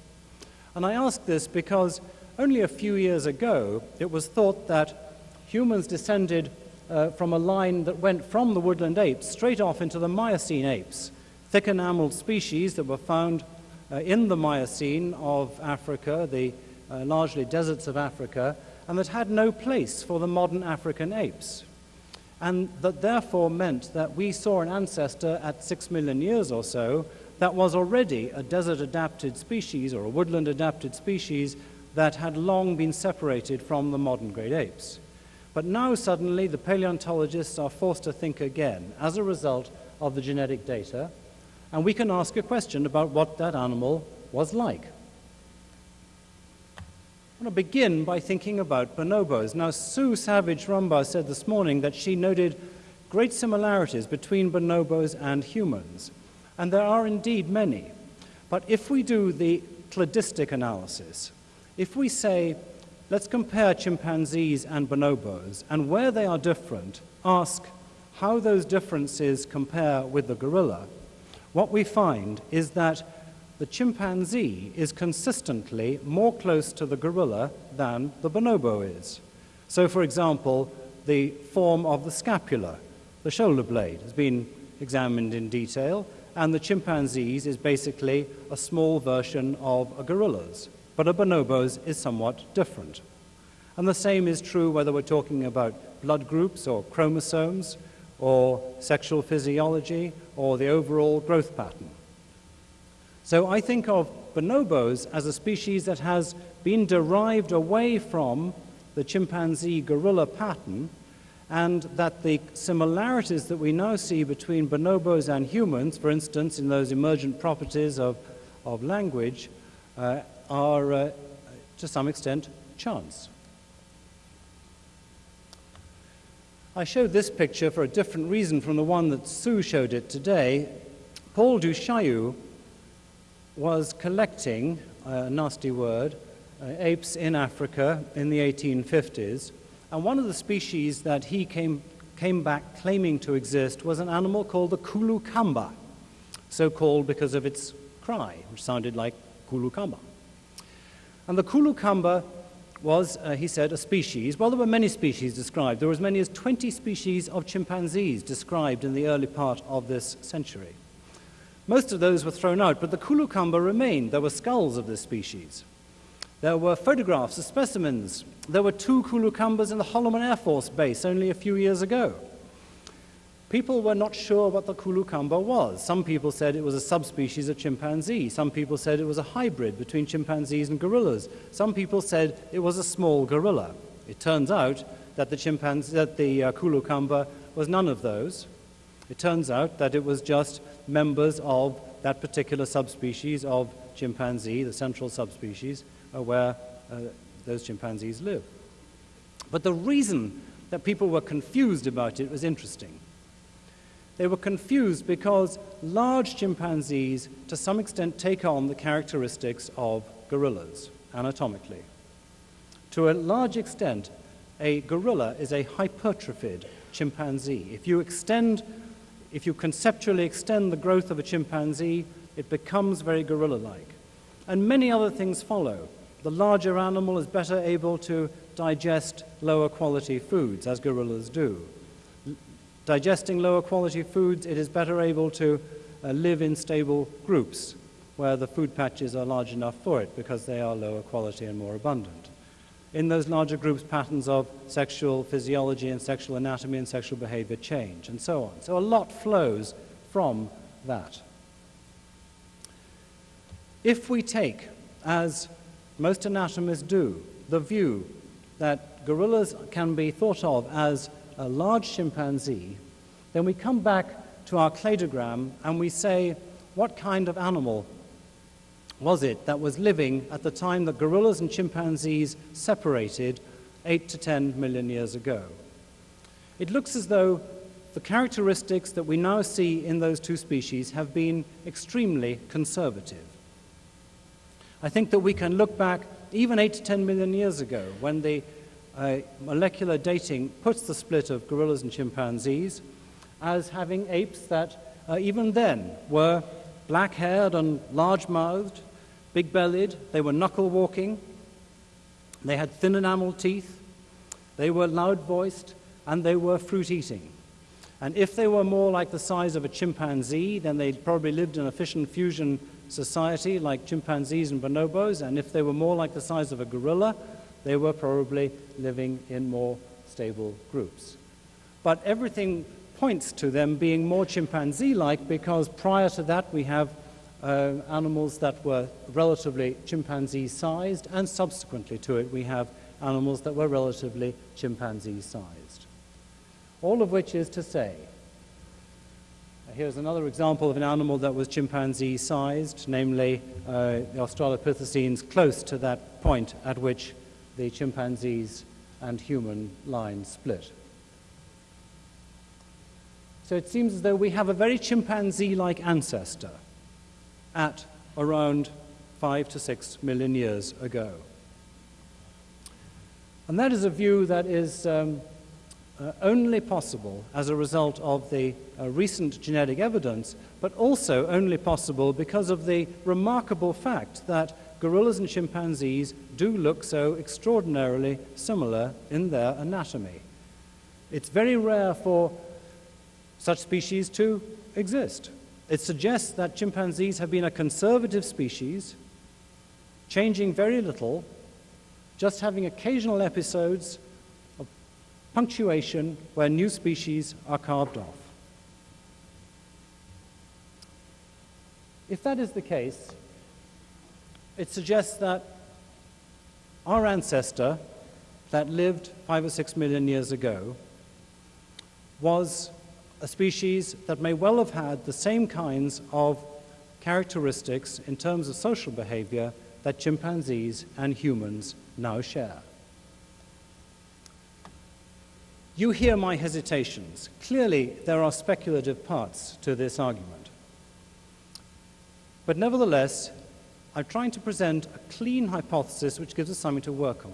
And I ask this because only a few years ago it was thought that humans descended uh, from a line that went from the woodland apes straight off into the Miocene apes, thick enameled species that were found uh, in the Miocene of Africa, the uh, largely deserts of Africa, and that had no place for the modern African apes and that therefore meant that we saw an ancestor at six million years or so that was already a desert adapted species or a woodland adapted species that had long been separated from the modern great apes. But now suddenly the paleontologists are forced to think again as a result of the genetic data, and we can ask a question about what that animal was like. I want to begin by thinking about bonobos. Now, Sue Savage Rumbaugh said this morning that she noted great similarities between bonobos and humans, and there are indeed many. But if we do the cladistic analysis, if we say, let's compare chimpanzees and bonobos, and where they are different, ask how those differences compare with the gorilla, what we find is that the chimpanzee is consistently more close to the gorilla than the bonobo is. So, for example, the form of the scapula, the shoulder blade, has been examined in detail, and the chimpanzee's is basically a small version of a gorilla's, but a bonobo's is somewhat different. And the same is true whether we're talking about blood groups or chromosomes or sexual physiology or the overall growth pattern. So I think of bonobos as a species that has been derived away from the chimpanzee gorilla pattern, and that the similarities that we now see between bonobos and humans, for instance, in those emergent properties of, of language, uh, are uh, to some extent chance. I showed this picture for a different reason from the one that Sue showed it today. Paul du Chaillu was collecting, a nasty word, uh, apes in Africa in the 1850s. And one of the species that he came, came back claiming to exist was an animal called the Kulu Kamba, so called because of its cry, which sounded like Kulu Kamba. And the Kulu Kamba was, uh, he said, a species. Well, there were many species described. There were as many as 20 species of chimpanzees described in the early part of this century. Most of those were thrown out, but the Kulukamba remained. There were skulls of this species. There were photographs of specimens. There were two Kulukambas in the Holloman Air Force Base only a few years ago. People were not sure what the Kulukamba was. Some people said it was a subspecies of chimpanzee. Some people said it was a hybrid between chimpanzees and gorillas. Some people said it was a small gorilla. It turns out that the, chimpanzee, that the uh, Kulukamba was none of those. It turns out that it was just members of that particular subspecies of chimpanzee, the central subspecies, uh, where uh, those chimpanzees live. But the reason that people were confused about it was interesting. They were confused because large chimpanzees, to some extent, take on the characteristics of gorillas anatomically. To a large extent, a gorilla is a hypertrophied chimpanzee. If you extend if you conceptually extend the growth of a chimpanzee, it becomes very gorilla like. And many other things follow. the larger animal is better able to digest lower quality foods, as gorillas do. Digesting lower quality foods, it is better able to uh, live in stable groups where the food patches are large enough for it because they are lower quality and more abundant. In those larger groups, patterns of sexual physiology and sexual anatomy and sexual behavior change, and so on. So a lot flows from that. If we take, as most anatomists do, the view that gorillas can be thought of as a large chimpanzee, then we come back to our cladogram and we say, what kind of animal was it that was living at the time that gorillas and chimpanzees separated 8 to 10 million years ago? It looks as though the characteristics that we now see in those two species have been extremely conservative. I think that we can look back even 8 to 10 million years ago when the uh, molecular dating puts the split of gorillas and chimpanzees as having apes that uh, even then were black haired and large mouthed, big bellied, they were knuckle walking, they had thin enamel teeth, they were loud voiced, and they were fruit eating. And if they were more like the size of a chimpanzee, then they probably lived in a fission fusion society like chimpanzees and bonobos, and if they were more like the size of a gorilla, they were probably living in more stable groups. But everything points to them being more chimpanzee like because prior to that we have uh, animals that were relatively chimpanzee sized, and subsequently to it we have animals that were relatively chimpanzee sized. All of which is to say Here's another example of an animal that was chimpanzee sized, namely uh, the Australopithecines close to that point at which the chimpanzees and human line split. So it seems as though we have a very chimpanzee like ancestor at around five to six million years ago. And that is a view that is um, uh, only possible as a result of the uh, recent genetic evidence, but also only possible because of the remarkable fact that gorillas and chimpanzees do look so extraordinarily similar in their anatomy. It's very rare for such species to exist. It suggests that chimpanzees have been a conservative species, changing very little, just having occasional episodes of punctuation where new species are carved off. If that is the case, it suggests that our ancestor that lived five or six million years ago was a species that may well have had the same kinds of characteristics in terms of social behavior that chimpanzees and humans now share. You hear my hesitations. Clearly, there are speculative parts to this argument. But nevertheless, I'm trying to present a clean hypothesis which gives us something to work on.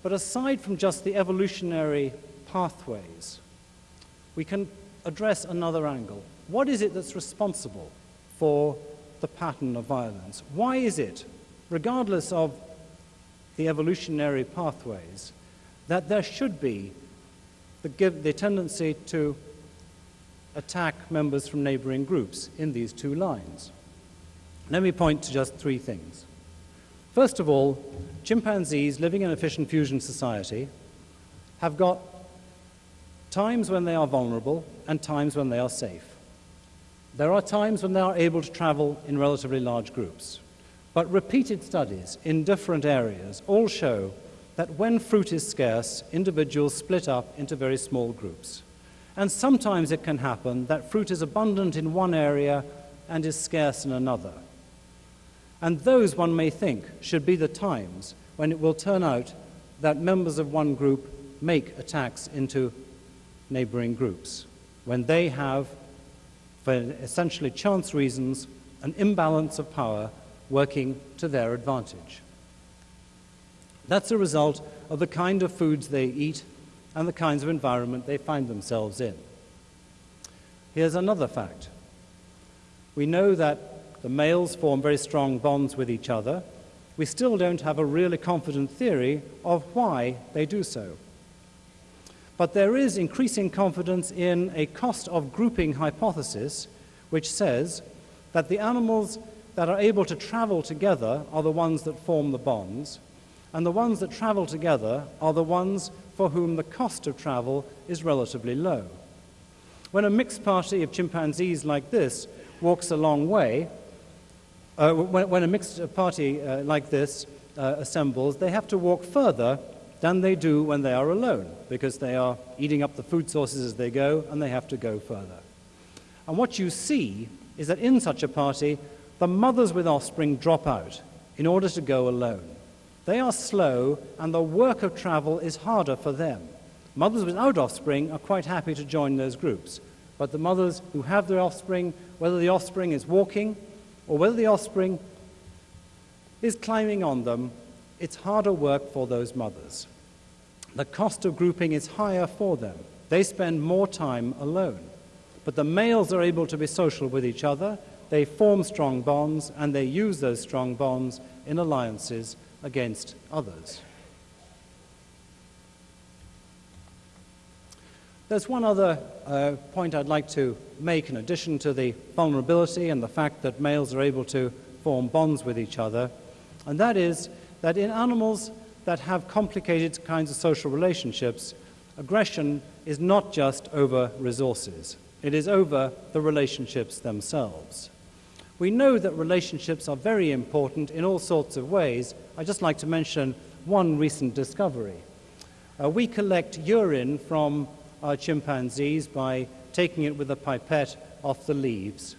But aside from just the evolutionary pathways, we can address another angle. What is it that's responsible for the pattern of violence? Why is it, regardless of the evolutionary pathways, that there should be the, the tendency to attack members from neighboring groups in these two lines. Let me point to just three things. First of all, chimpanzees living in a fission fusion society have got times when they are vulnerable and times when they are safe. There are times when they are able to travel in relatively large groups. But repeated studies in different areas all show that when fruit is scarce, individuals split up into very small groups. And sometimes it can happen that fruit is abundant in one area and is scarce in another. And those, one may think, should be the times when it will turn out that members of one group make attacks into neighboring groups, when they have, for essentially chance reasons, an imbalance of power working to their advantage. That's a result of the kind of foods they eat and the kinds of environment they find themselves in. Here's another fact. We know that the males form very strong bonds with each other, we still don't have a really confident theory of why they do so. But there is increasing confidence in a cost of grouping hypothesis, which says that the animals that are able to travel together are the ones that form the bonds, and the ones that travel together are the ones for whom the cost of travel is relatively low. When a mixed party of chimpanzees like this walks a long way, uh, when, when, a mixed party uh, like this uh, assembles, they have to walk further than they do when they are alone, because they are eating up the food sources as they go, and they have to go further. And what you see is that in such a party, the mothers with offspring drop out in order to go alone. They are slow, and the work of travel is harder for them. Mothers without offspring are quite happy to join those groups, but the mothers who have their offspring, whether the offspring is walking or whether the offspring is climbing on them, it's harder work for those mothers the cost of grouping is higher for them. They spend more time alone. But the males are able to be social with each other, they form strong bonds, and they use those strong bonds in alliances against others. There's one other uh, point I'd like to make in addition to the vulnerability and the fact that males are able to form bonds with each other, and that is that in animals that have complicated kinds of social relationships, aggression is not just over resources, it is over the relationships themselves. We know that relationships are very important in all sorts of ways. I'd just like to mention one recent discovery. Uh, we collect urine from our chimpanzees by taking it with a pipette off the leaves.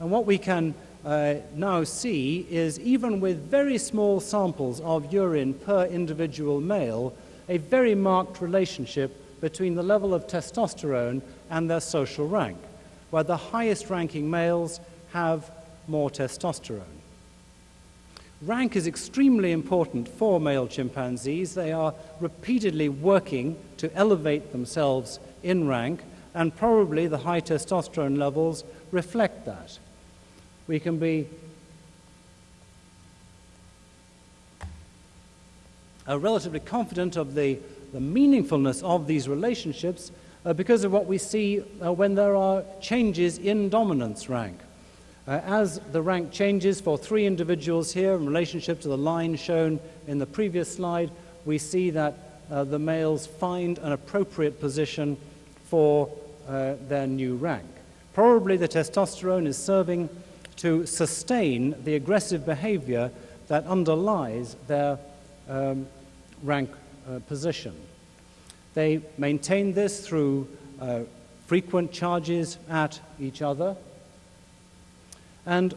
And what we can uh, now see is even with very small samples of urine per individual male, a very marked relationship between the level of testosterone and their social rank, where the highest ranking males have more testosterone. Rank is extremely important for male chimpanzees. They are repeatedly working to elevate themselves in rank, and probably the high testosterone levels reflect that we can be uh, relatively confident of the, the meaningfulness of these relationships uh, because of what we see uh, when there are changes in dominance rank. Uh, as the rank changes for three individuals here in relationship to the line shown in the previous slide, we see that uh, the males find an appropriate position for uh, their new rank. Probably the testosterone is serving to sustain the aggressive behavior that underlies their um, rank uh, position. They maintain this through uh, frequent charges at each other. And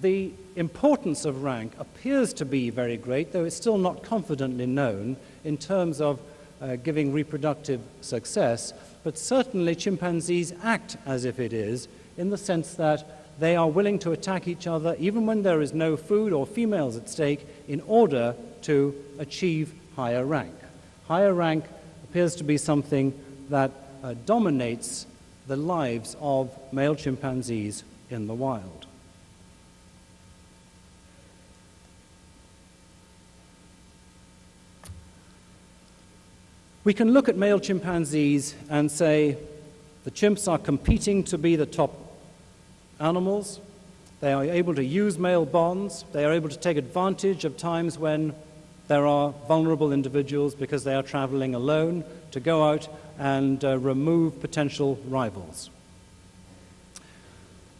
the importance of rank appears to be very great, though it's still not confidently known in terms of uh, giving reproductive success. But certainly chimpanzees act as if it is, in the sense that they are willing to attack each other even when there is no food or females at stake in order to achieve higher rank. Higher rank appears to be something that uh, dominates the lives of male chimpanzees in the wild. We can look at male chimpanzees and say the chimps are competing to be the top animals. They are able to use male bonds. They are able to take advantage of times when there are vulnerable individuals because they are traveling alone to go out and uh, remove potential rivals.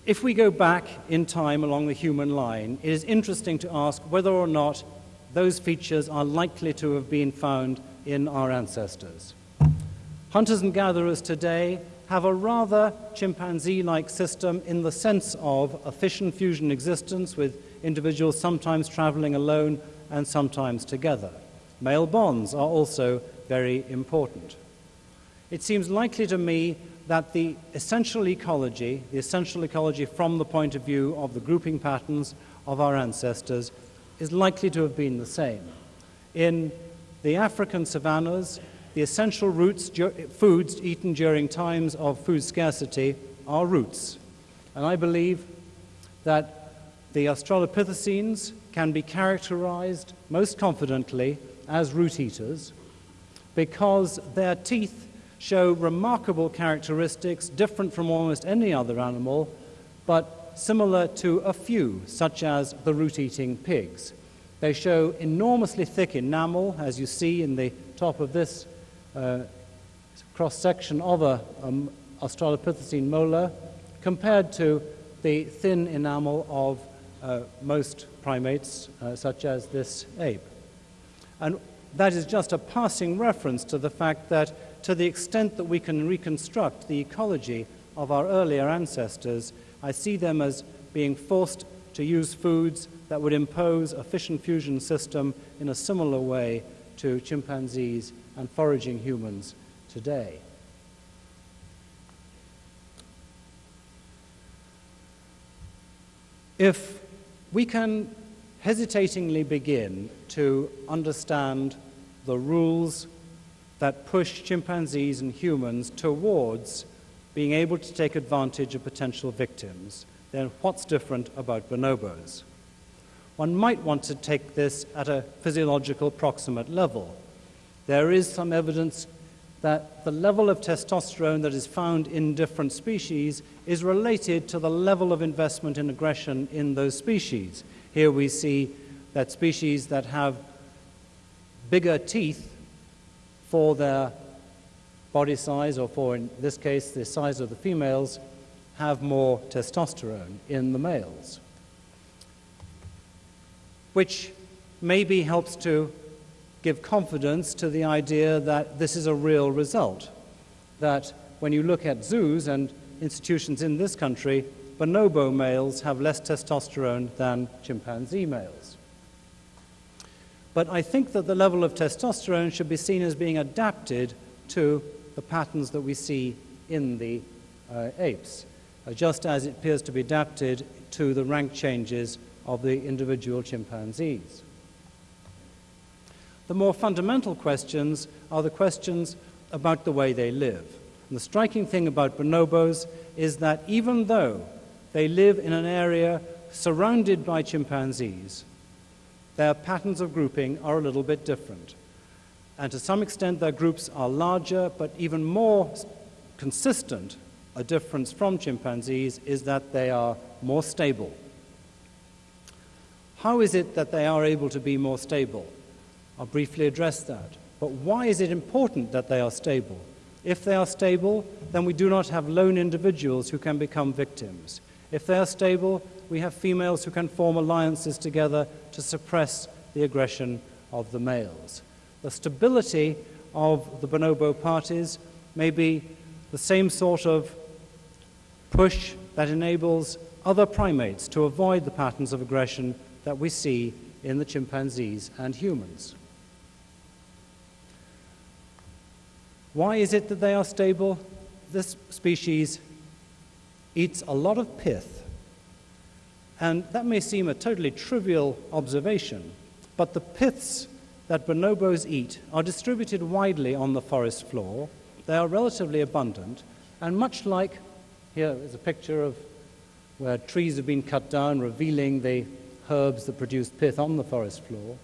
If we go back in time along the human line, it is interesting to ask whether or not those features are likely to have been found in our ancestors. Hunters and gatherers today have a rather chimpanzee-like system in the sense of a fission-fusion existence with individuals sometimes traveling alone and sometimes together. Male bonds are also very important. It seems likely to me that the essential ecology, the essential ecology from the point of view of the grouping patterns of our ancestors, is likely to have been the same. In the African savannas, the essential roots, foods eaten during times of food scarcity are roots. And I believe that the Australopithecines can be characterized most confidently as root eaters because their teeth show remarkable characteristics different from almost any other animal, but similar to a few, such as the root eating pigs. They show enormously thick enamel, as you see in the top of this uh, cross section of a um, Australopithecine molar, compared to the thin enamel of uh, most primates, uh, such as this ape. And that is just a passing reference to the fact that, to the extent that we can reconstruct the ecology of our earlier ancestors, I see them as being forced to use foods that would impose a fission fusion system in a similar way to chimpanzees and foraging humans today. If we can hesitatingly begin to understand the rules that push chimpanzees and humans towards being able to take advantage of potential victims, then what's different about bonobos? One might want to take this at a physiological proximate level. There is some evidence that the level of testosterone that is found in different species is related to the level of investment in aggression in those species. Here we see that species that have bigger teeth for their body size, or for, in this case, the size of the females, have more testosterone in the males, which maybe helps to give confidence to the idea that this is a real result. That when you look at zoos and institutions in this country, bonobo males have less testosterone than chimpanzee males. But I think that the level of testosterone should be seen as being adapted to the patterns that we see in the uh, apes, uh, just as it appears to be adapted to the rank changes of the individual chimpanzees. The more fundamental questions are the questions about the way they live. And the striking thing about bonobos is that even though they live in an area surrounded by chimpanzees, their patterns of grouping are a little bit different. And to some extent, their groups are larger, but even more consistent a difference from chimpanzees is that they are more stable. How is it that they are able to be more stable? I'll briefly address that. But why is it important that they are stable? If they are stable, then we do not have lone individuals who can become victims. If they are stable, we have females who can form alliances together to suppress the aggression of the males. The stability of the bonobo parties may be the same sort of push that enables other primates to avoid the patterns of aggression that we see in the chimpanzees and humans. Why is it that they are stable? This species eats a lot of pith. And that may seem a totally trivial observation, but the piths that bonobos eat are distributed widely on the forest floor. They are relatively abundant, and much like here is a picture of where trees have been cut down, revealing the herbs that produce pith on the forest floor.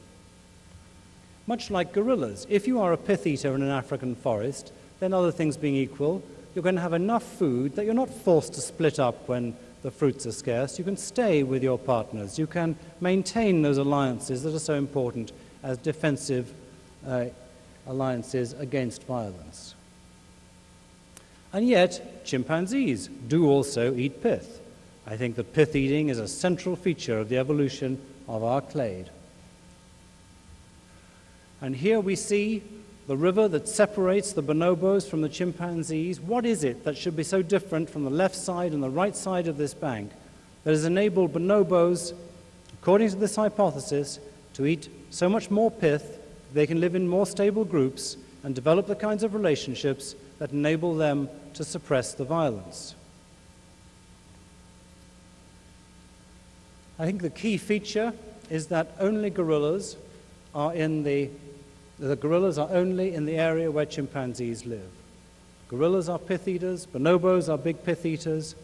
Much like gorillas, if you are a pith eater in an African forest, then other things being equal, you're going to have enough food that you're not forced to split up when the fruits are scarce. You can stay with your partners. You can maintain those alliances that are so important as defensive uh, alliances against violence. And yet, chimpanzees do also eat pith. I think that pith eating is a central feature of the evolution of our clade. And here we see the river that separates the bonobos from the chimpanzees. What is it that should be so different from the left side and the right side of this bank that has enabled bonobos, according to this hypothesis, to eat so much more pith, they can live in more stable groups and develop the kinds of relationships that enable them to suppress the violence? I think the key feature is that only gorillas are in the the gorillas are only in the area where chimpanzees live. Gorillas are pith eaters, bonobos are big pith eaters,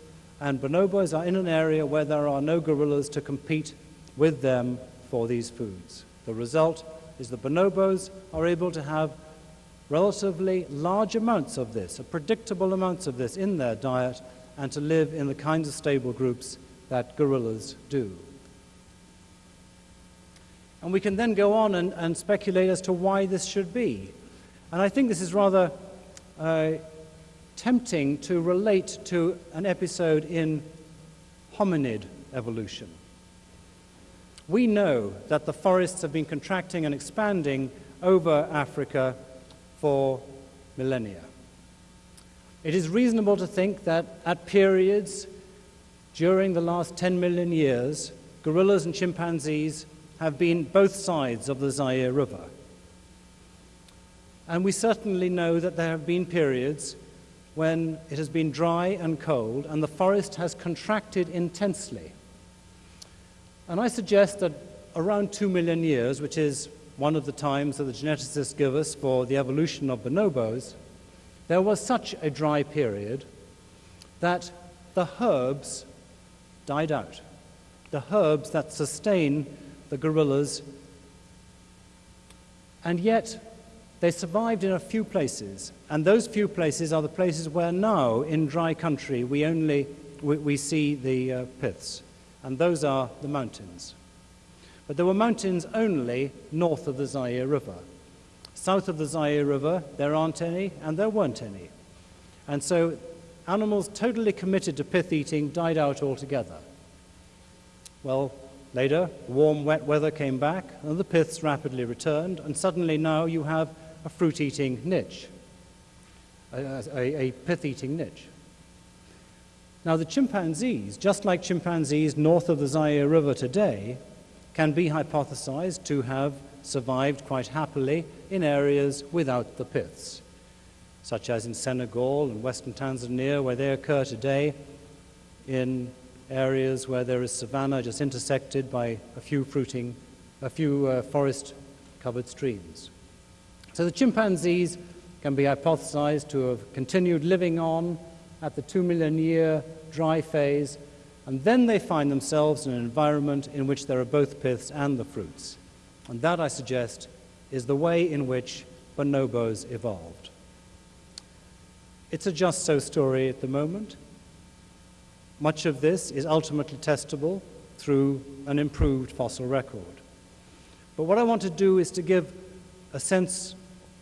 and bonobos are in an area where there are no gorillas to compete with them for these foods. The result is the bonobos are able to have relatively large amounts of this, a predictable amounts of this in their diet, and to live in the kinds of stable groups that gorillas do. And we can then go on and, and speculate as to why this should be. And I think this is rather uh, tempting to relate to an episode in hominid evolution. We know that the forests have been contracting and expanding over Africa for millennia. It is reasonable to think that at periods during the last 10 million years, gorillas and chimpanzees have been both sides of the Zaire River. And we certainly know that there have been periods when it has been dry and cold and the forest has contracted intensely. And I suggest that around two million years, which is one of the times that the geneticists give us for the evolution of bonobos, there was such a dry period that the herbs died out. The herbs that sustain the gorillas. And yet, they survived in a few places, and those few places are the places where now, in dry country, we only we, we see the uh, piths, and those are the mountains. But there were mountains only north of the Zaire River. South of the Zaire River, there aren't any, and there weren't any. And so animals totally committed to pith eating died out altogether. Well, Later, warm, wet weather came back, and the piths rapidly returned, and suddenly now you have a fruit eating niche, a, a, a pith eating niche. Now, the chimpanzees, just like chimpanzees north of the Zaire River today, can be hypothesized to have survived quite happily in areas without the piths, such as in Senegal and western Tanzania, where they occur today, in areas where there is savanna just intersected by a few fruiting, a few uh, forest covered streams. So the chimpanzees can be hypothesized to have continued living on at the two million year dry phase, and then they find themselves in an environment in which there are both piths and the fruits. And that, I suggest, is the way in which bonobos evolved. It's a just so story at the moment. Much of this is ultimately testable through an improved fossil record. But what I want to do is to give a sense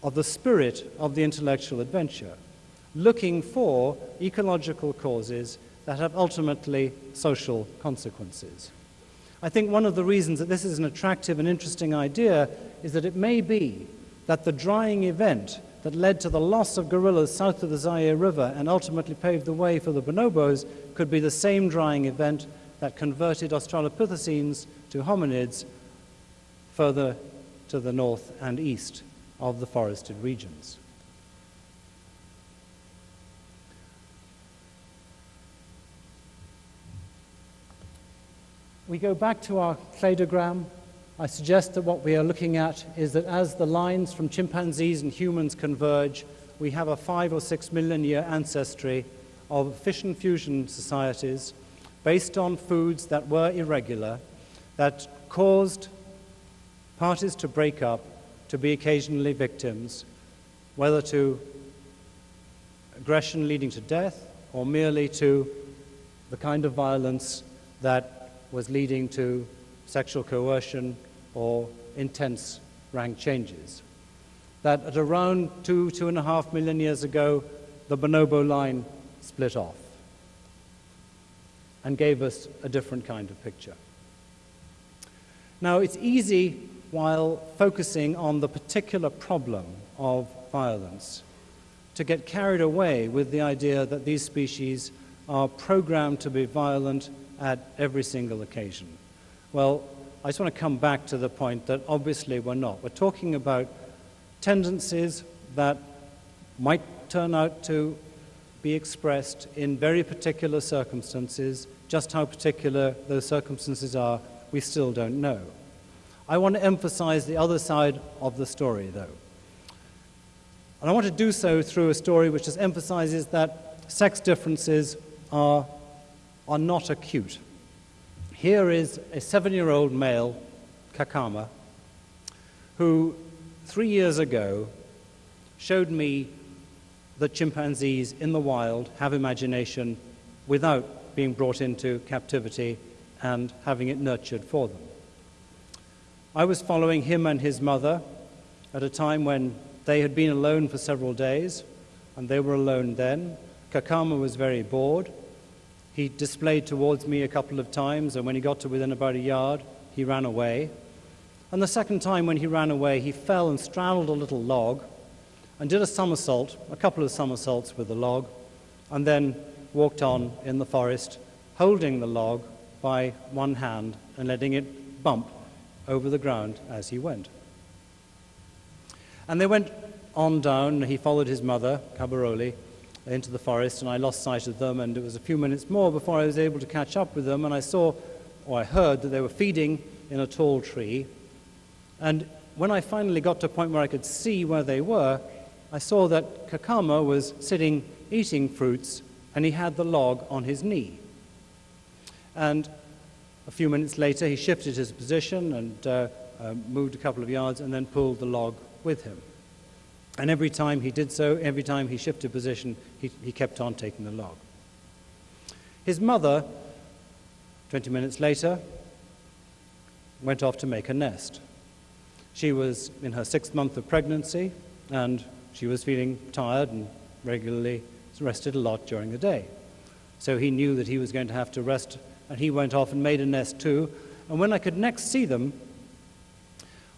of the spirit of the intellectual adventure, looking for ecological causes that have ultimately social consequences. I think one of the reasons that this is an attractive and interesting idea is that it may be that the drying event that led to the loss of gorillas south of the Zaire River and ultimately paved the way for the bonobos could be the same drying event that converted Australopithecines to hominids further to the north and east of the forested regions. We go back to our cladogram. I suggest that what we are looking at is that as the lines from chimpanzees and humans converge, we have a five or six million year ancestry of fission fusion societies based on foods that were irregular, that caused parties to break up, to be occasionally victims, whether to aggression leading to death or merely to the kind of violence that was leading to sexual coercion or intense rank changes. That at around two, two and a half million years ago, the bonobo line split off and gave us a different kind of picture. Now, it's easy while focusing on the particular problem of violence to get carried away with the idea that these species are programmed to be violent at every single occasion. Well, I just want to come back to the point that obviously we're not. We're talking about tendencies that might turn out to be expressed in very particular circumstances. Just how particular those circumstances are, we still don't know. I want to emphasize the other side of the story, though. And I want to do so through a story which just emphasizes that sex differences are are not acute. Here is a seven year old male, Kakama, who three years ago showed me that chimpanzees in the wild have imagination without being brought into captivity and having it nurtured for them. I was following him and his mother at a time when they had been alone for several days, and they were alone then. Kakama was very bored. He displayed towards me a couple of times, and when he got to within about a yard, he ran away. And the second time when he ran away, he fell and straddled a little log and did a somersault, a couple of somersaults with the log, and then walked on in the forest, holding the log by one hand and letting it bump over the ground as he went. And they went on down. He followed his mother, Kabarole, into the forest, and I lost sight of them. And it was a few minutes more before I was able to catch up with them. And I saw, or I heard, that they were feeding in a tall tree. And when I finally got to a point where I could see where they were, I saw that Kakama was sitting eating fruits, and he had the log on his knee. And a few minutes later, he shifted his position and uh, uh, moved a couple of yards and then pulled the log with him. And every time he did so, every time he shifted position, he, he kept on taking the log. His mother, 20 minutes later, went off to make a nest. She was in her sixth month of pregnancy, and she was feeling tired and regularly rested a lot during the day. So he knew that he was going to have to rest, and he went off and made a nest too. And when I could next see them,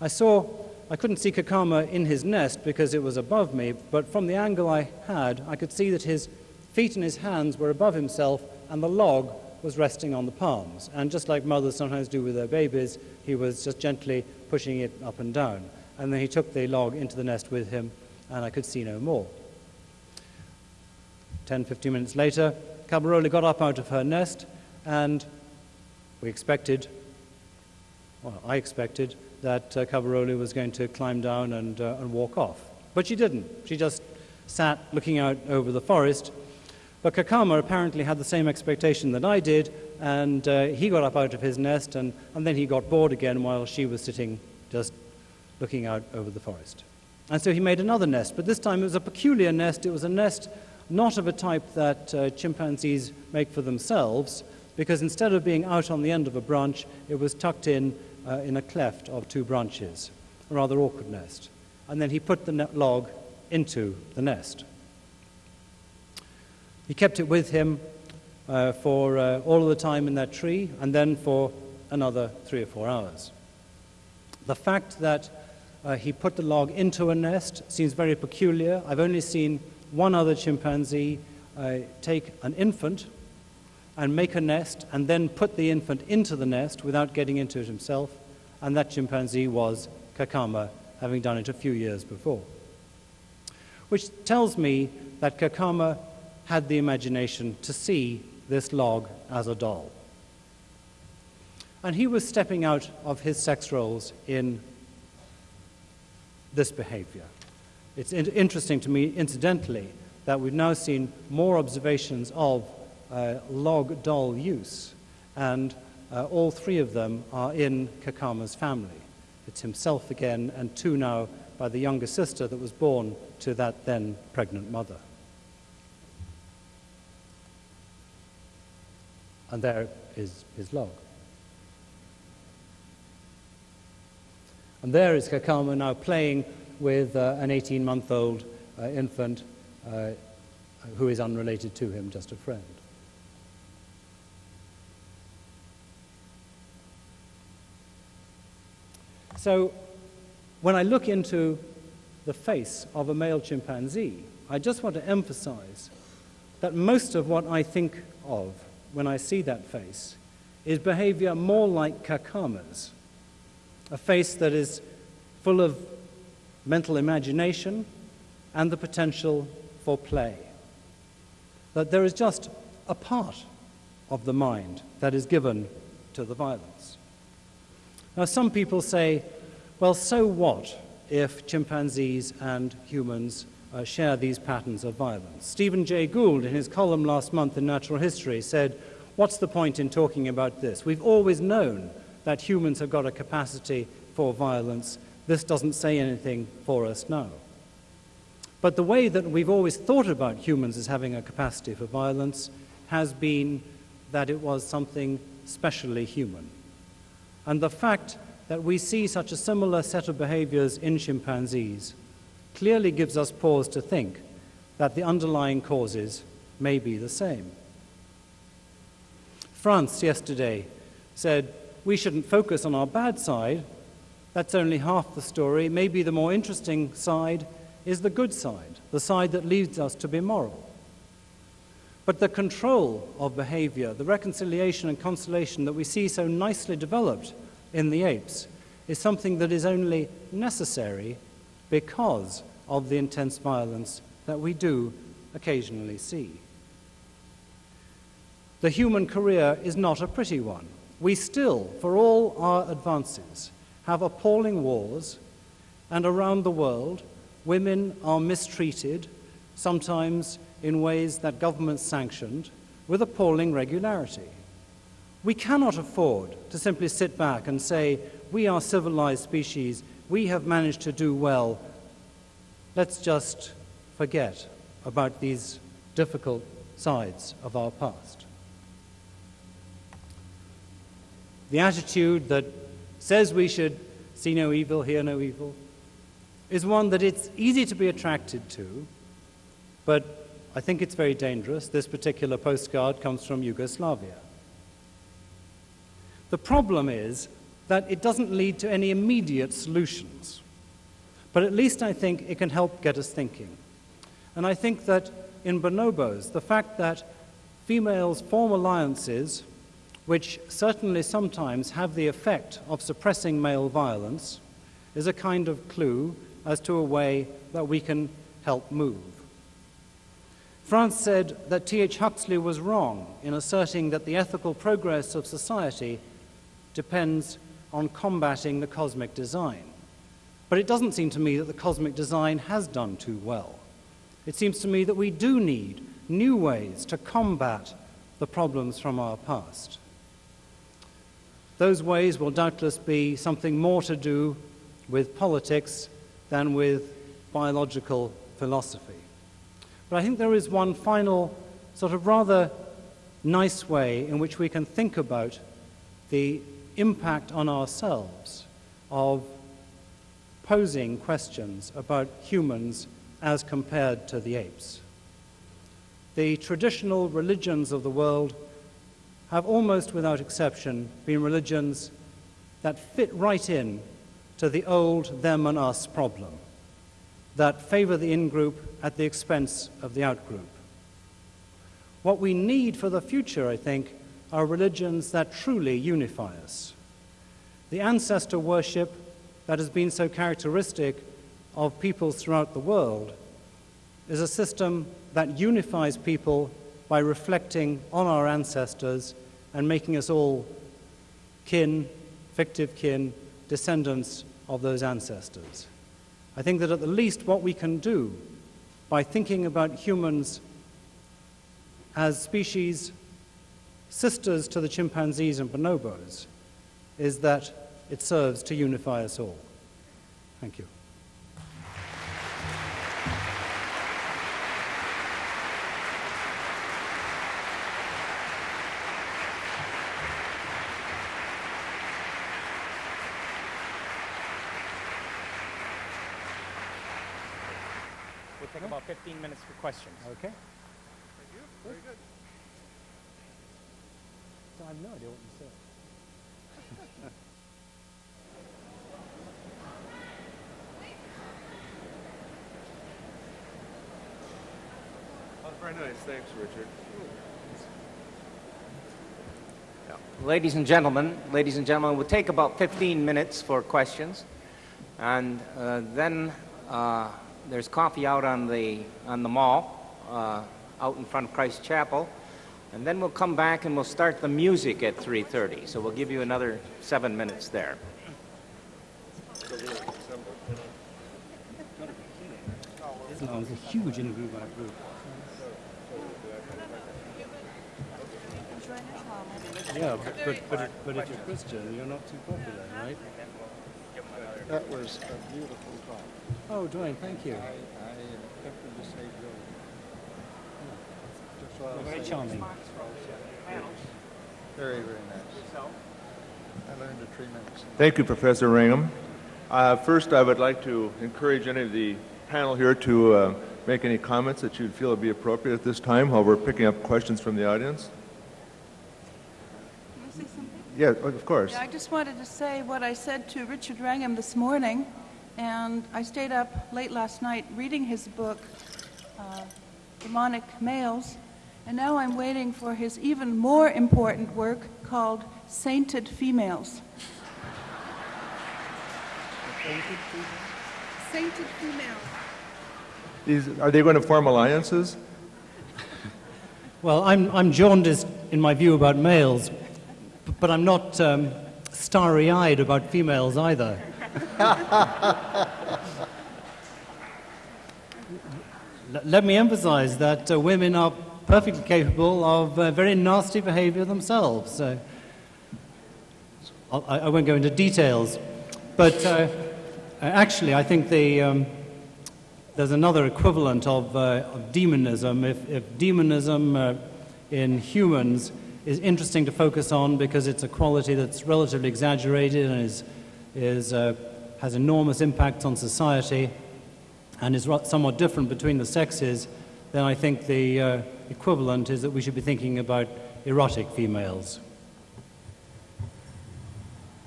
I saw, I couldn't see Kakama in his nest because it was above me, but from the angle I had, I could see that his feet and his hands were above himself, and the log was resting on the palms. And just like mothers sometimes do with their babies, he was just gently pushing it up and down. And then he took the log into the nest with him, and I could see no more. 10, 15 minutes later, Kabarole got up out of her nest, and we expected, well, I expected, that uh, Kabarole was going to climb down and, uh, and walk off. But she didn't. She just sat looking out over the forest. But Kakama apparently had the same expectation that I did, and uh, he got up out of his nest, and, and then he got bored again while she was sitting just looking out over the forest. And so he made another nest, but this time it was a peculiar nest. It was a nest not of a type that uh, chimpanzees make for themselves, because instead of being out on the end of a branch, it was tucked in uh, in a cleft of two branches, a rather awkward nest. And then he put the log into the nest. He kept it with him uh, for uh, all of the time in that tree, and then for another three or four hours. The fact that uh, he put the log into a nest seems very peculiar. I've only seen one other chimpanzee uh, take an infant and make a nest and then put the infant into the nest without getting into it himself, and that chimpanzee was Kakama, having done it a few years before. Which tells me that Kakama had the imagination to see this log as a doll. And he was stepping out of his sex roles in this behavior. It's interesting to me, incidentally, that we've now seen more observations of uh, log doll use, and uh, all three of them are in Kakama's family. It's himself again, and two now by the younger sister that was born to that then pregnant mother. And there is his log. And there is Kakama now playing with uh, an 18 month old uh, infant uh, who is unrelated to him, just a friend. So, when I look into the face of a male chimpanzee, I just want to emphasize that most of what I think of when I see that face is behavior more like Kakama's, a face that is full of mental imagination, and the potential for play. That there is just a part of the mind that is given to the violence. Now, some people say, well, so what if chimpanzees and humans uh, share these patterns of violence? Stephen Jay Gould, in his column last month in Natural History, said, what's the point in talking about this? We've always known that humans have got a capacity for violence. This doesn't say anything for us now. But the way that we've always thought about humans as having a capacity for violence has been that it was something specially human. And the fact that we see such a similar set of behaviors in chimpanzees clearly gives us pause to think that the underlying causes may be the same. Frans yesterday said we shouldn't focus on our bad side. That's only half the story. Maybe the more interesting side is the good side, the side that leads us to be moral. But the control of behavior, the reconciliation and consolation that we see so nicely developed in the apes, is something that is only necessary because of the intense violence that we do occasionally see. The human career is not a pretty one. We still, for all our advances, have appalling wars, and around the world, women are mistreated, sometimes in ways that governments sanctioned, with appalling regularity. We cannot afford to simply sit back and say, we are civilized species, we have managed to do well, let's just forget about these difficult sides of our past. The attitude that says we should see no evil, hear no evil, is one that it's easy to be attracted to, but I think it's very dangerous. This particular postcard comes from Yugoslavia. The problem is that it doesn't lead to any immediate solutions, but at least I think it can help get us thinking. And I think that in bonobos, the fact that females form alliances which certainly sometimes have the effect of suppressing male violence is a kind of clue as to a way that we can help move. Frans said that T.H. Huxley was wrong in asserting that the ethical progress of society depends on combating the cosmic design. But it doesn't seem to me that the cosmic design has done too well. It seems to me that we do need new ways to combat the problems from our past. Those ways will doubtless be something more to do with politics than with biological philosophy. But I think there is one final, sort of rather nice way in which we can think about the impact on ourselves of posing questions about humans as compared to the apes. The traditional religions of the world have almost without exception been religions that fit right in to the old them and us problem that favor the in group at the expense of the out group. What we need for the future, I think, are religions that truly unify us. The ancestor worship that has been so characteristic of peoples throughout the world is a system that unifies people by reflecting on our ancestors and making us all kin, fictive kin, descendants of those ancestors. I think that at the least what we can do by thinking about humans as species sisters to the chimpanzees and bonobos is that it serves to unify us all. Thank you. Minutes for questions. Okay. Thank you. Very good. So I have no idea what you said. Very nice. Thanks, Richard. Ladies and gentlemen, ladies and gentlemen, we'll take about 15 minutes for questions. And uh, then uh, there's coffee out on the, on the mall, uh, out in front of Christ Chapel. And then we'll come back and we'll start the music at 3.30. So we'll give you another seven minutes there. Islam is a huge in group out group. Yeah, but, but, but, if, but if you're Christian, you're not too popular, right? That was a beautiful talk. Oh, Dwayne, thank you. I, I tempted to say Joe. Just what Very charming. Very, very nice. I learned a tremendous amount. Thank you, Professor Ringham. Uh, first, I would like to encourage any of the panel here to uh, make any comments that you'd feel would be appropriate at this time while we're picking up questions from the audience. Can I say something? Yeah, of course. Yeah, I just wanted to say what I said to Richard Wrangham this morning, and I stayed up late last night reading his book, uh, Demonic Males, and now I'm waiting for his even more important work called Sainted Females. Sainted Females. These, are they going to form alliances? Well, I'm, I'm jaundiced in my view about males, b- but I'm not um, starry eyed about females either. Let me emphasize that uh, women are perfectly capable of uh, very nasty behavior themselves. Uh, I'll- I, I won't go into details, but uh, actually, I think the. Um, there's another equivalent of, uh, of demonism. If, if demonism uh, in humans is interesting to focus on because it's a quality that's relatively exaggerated and is, is, uh, has enormous impact on society and is somewhat different between the sexes, then I think the uh, equivalent is that we should be thinking about erotic females.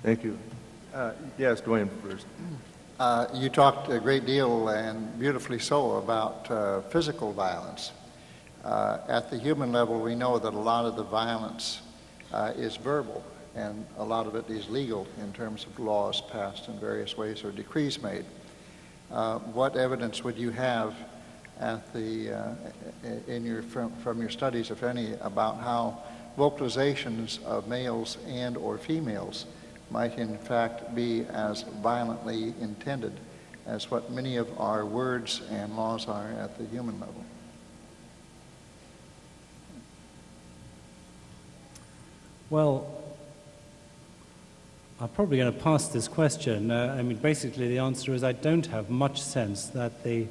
Thank you. Uh, yes, Dwayne first. Uh, you talked a great deal and beautifully so about uh, physical violence. Uh, at the human level, we know that a lot of the violence uh, is verbal, and a lot of it is legal in terms of laws passed in various ways or decrees made. Uh, what evidence would you have at the, uh, in your, from, from your studies, if any, about how vocalizations of males and or females might in fact be as violently intended as what many of our words and laws are at the human level. Well, I'm probably going to pass this question. Uh, I mean, basically, the answer is I don't have much sense that the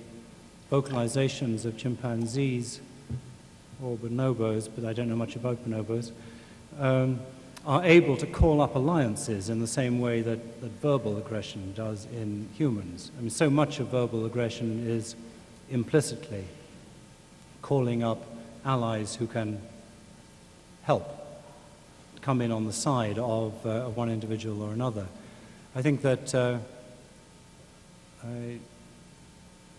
vocalizations of chimpanzees or bonobos, but I don't know much about bonobos, um, are able to call up alliances in the same way that, that verbal aggression does in humans. I mean, so much of verbal aggression is implicitly calling up allies who can help come in on the side of, uh, one individual or another. I think that uh, I,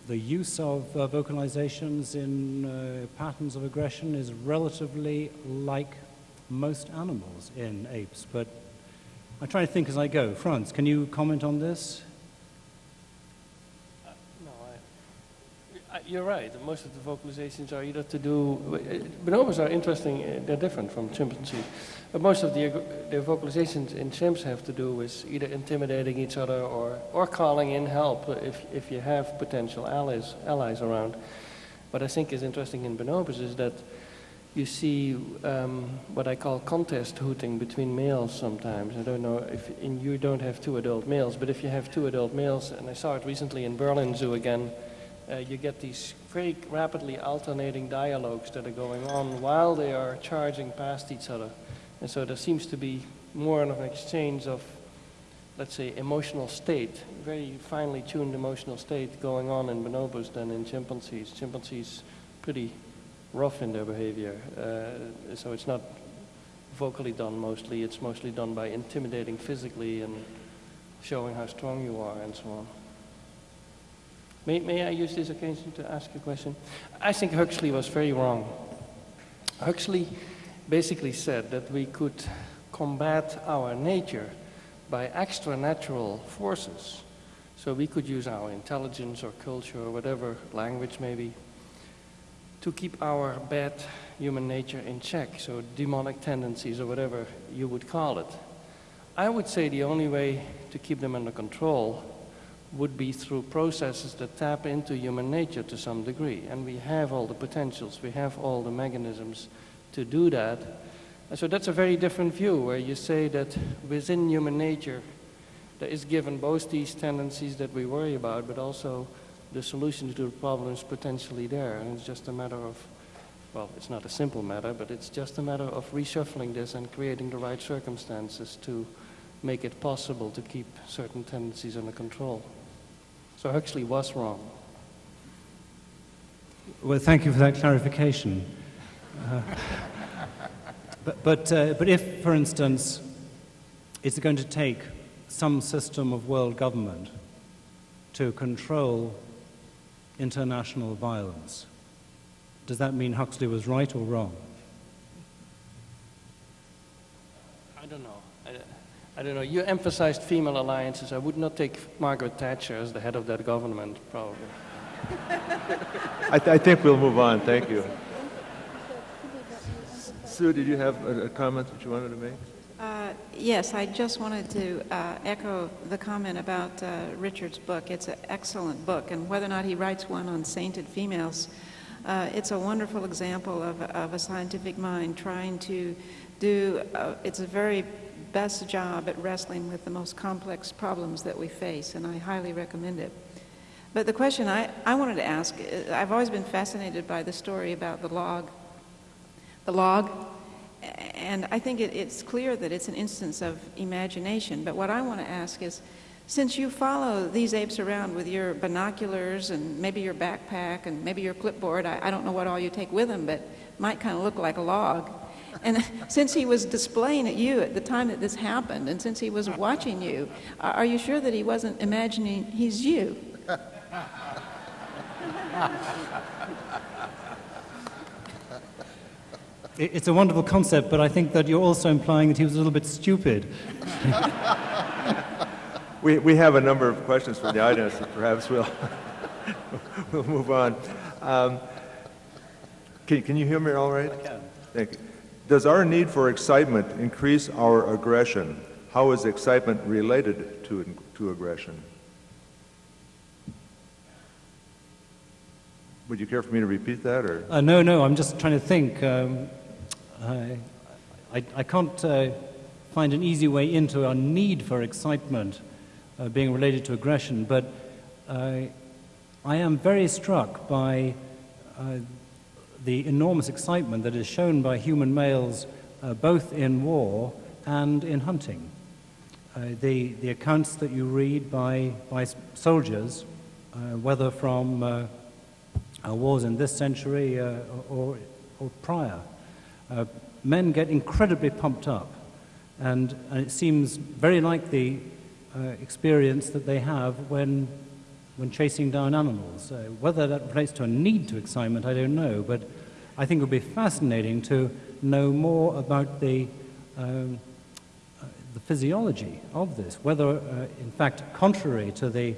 the use of uh, vocalizations in uh, patterns of aggression is relatively like most animals in apes, but I try to think as I go. Frans, can you comment on this? I, you're right. Most of the vocalizations are either to do. Bonobos are interesting. uh, They're different from chimpanzees, but most of the the vocalizations in chimps have to do with either intimidating each other or or calling in help if if you have potential allies allies around. What I think is interesting in bonobos is that you see um, what I call contest hooting between males sometimes. I don't know if you don't have two adult males, but if you have two adult males, and I saw it recently in Berlin Zoo again, uh, you get these very rapidly alternating dialogues that are going on while they are charging past each other. And so there seems to be more of an exchange of, let's say, emotional state, very finely tuned emotional state going on in bonobos than in chimpanzees. Chimpanzees pretty rough in their behavior. Uh, so it's not vocally done mostly, it's mostly done by intimidating physically and showing how strong you are and so on. May, may I use this occasion to ask a question? I think Huxley was very wrong. Huxley basically said that we could combat our nature by extra natural forces. So we could use our intelligence or culture or whatever, language maybe, to keep our bad human nature in check, so demonic tendencies or whatever you would call it. I would say the only way to keep them under control would be through processes that tap into human nature to some degree. And we have all the potentials, we have all the mechanisms to do that. And so that's a very different view, where you say that within human nature, there is given both these tendencies that we worry about, but also the solutions to the problems potentially there. And it's just a matter of, well, it's not a simple matter, but it's just a matter of reshuffling this and creating the right circumstances to make it possible to keep certain tendencies under control. So Huxley was wrong. Well, thank you for that clarification. Uh, but, but, uh, but if, for instance, it's going to take some system of world government to control international violence, does that mean Huxley was right or wrong? I don't know. I, I don't know. You emphasized female alliances. I would not take Margaret Thatcher as the head of that government, probably. I, th- I think we'll move on. Thank you. Sue, did you have a, a comment that you wanted to make? Uh, Yes, I just wanted to uh, echo the comment about uh, Richard's book. It's an excellent book, and whether or not he writes one on sainted females, uh, it's a wonderful example of, of a scientific mind trying to do uh, its very best job at wrestling with the most complex problems that we face, and I highly recommend it. But the question I, I wanted to ask, uh, I've always been fascinated by the story about the log. The log and I think it, it's clear that it's an instance of imagination. But what I want to ask is, since you follow these apes around with your binoculars and maybe your backpack and maybe your clipboard, I, I don't know what all you take with them, but might kind of look like a log. And since he was displaying at you at the time that this happened, and since he was watching you, are you sure that he wasn't imagining he's you? It's a wonderful concept, but I think that you're also implying that he was a little bit stupid. We, we have a number of questions from the audience, so perhaps we'll, we'll move on. Um, can, can you hear me all right? I can. Thank you. Does our need for excitement increase our aggression? How is excitement related to, to aggression? Would you care for me to repeat that, or? Uh, no, no, I'm just trying to think. Um, I, I, can't uh, find an easy way into our need for excitement uh, being related to aggression, but uh, I am very struck by uh, the enormous excitement that is shown by human males uh, both in war and in hunting. Uh, the, the accounts that you read by, by soldiers, whether from wars in this century or, or prior, uh, men get incredibly pumped up, and, and it seems very like the uh, experience that they have when, when chasing down animals. Uh, whether that relates to a need to excitement, I don't know, but I think it would be fascinating to know more about the, um, uh, the physiology of this, whether, uh, in fact, contrary to the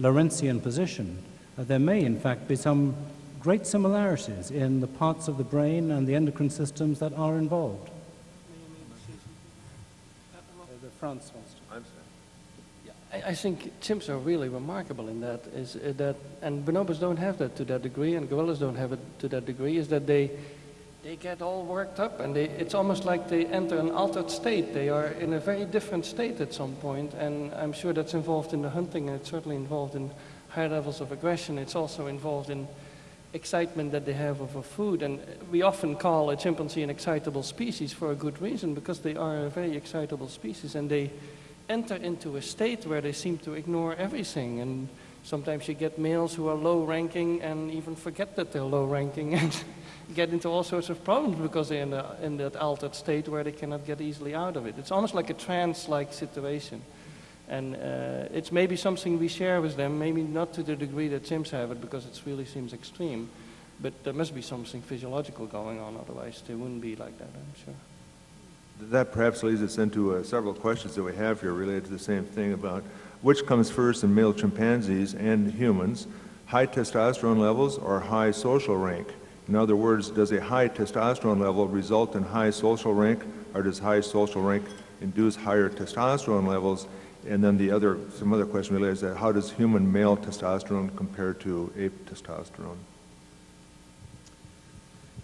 Lorenzian position, uh, there may, in fact, be some great similarities in the parts of the brain and the endocrine systems that are involved. Frans wants to. I, I think chimps are really remarkable in that, is uh, that, and bonobos don't have that to that degree, and gorillas don't have it to that degree, is that they, they get all worked up, and they, it's almost like they enter an altered state. They are in a very different state at some point, and I'm sure that's involved in the hunting, and it's certainly involved in high levels of aggression. It's also involved in excitement that they have over food. And we often call a chimpanzee an excitable species for a good reason, because they are a very excitable species and they enter into a state where they seem to ignore everything. And sometimes you get males who are low ranking and even forget that they're low ranking and get into all sorts of problems because they're in, the, in that altered state where they cannot get easily out of it. It's almost like a trance like situation. And uh, it's maybe something we share with them, maybe not to the degree that chimps have it because it really seems extreme. But there must be something physiological going on, otherwise they wouldn't be like that, I'm sure. That perhaps leads us into uh, several questions that we have here related to the same thing about which comes first in male chimpanzees and humans, high testosterone levels or high social rank? In other words, does a high testosterone level result in high social rank, or does high social rank induce higher testosterone levels? And then the other, some other question related to that, how does human male testosterone compare to ape testosterone?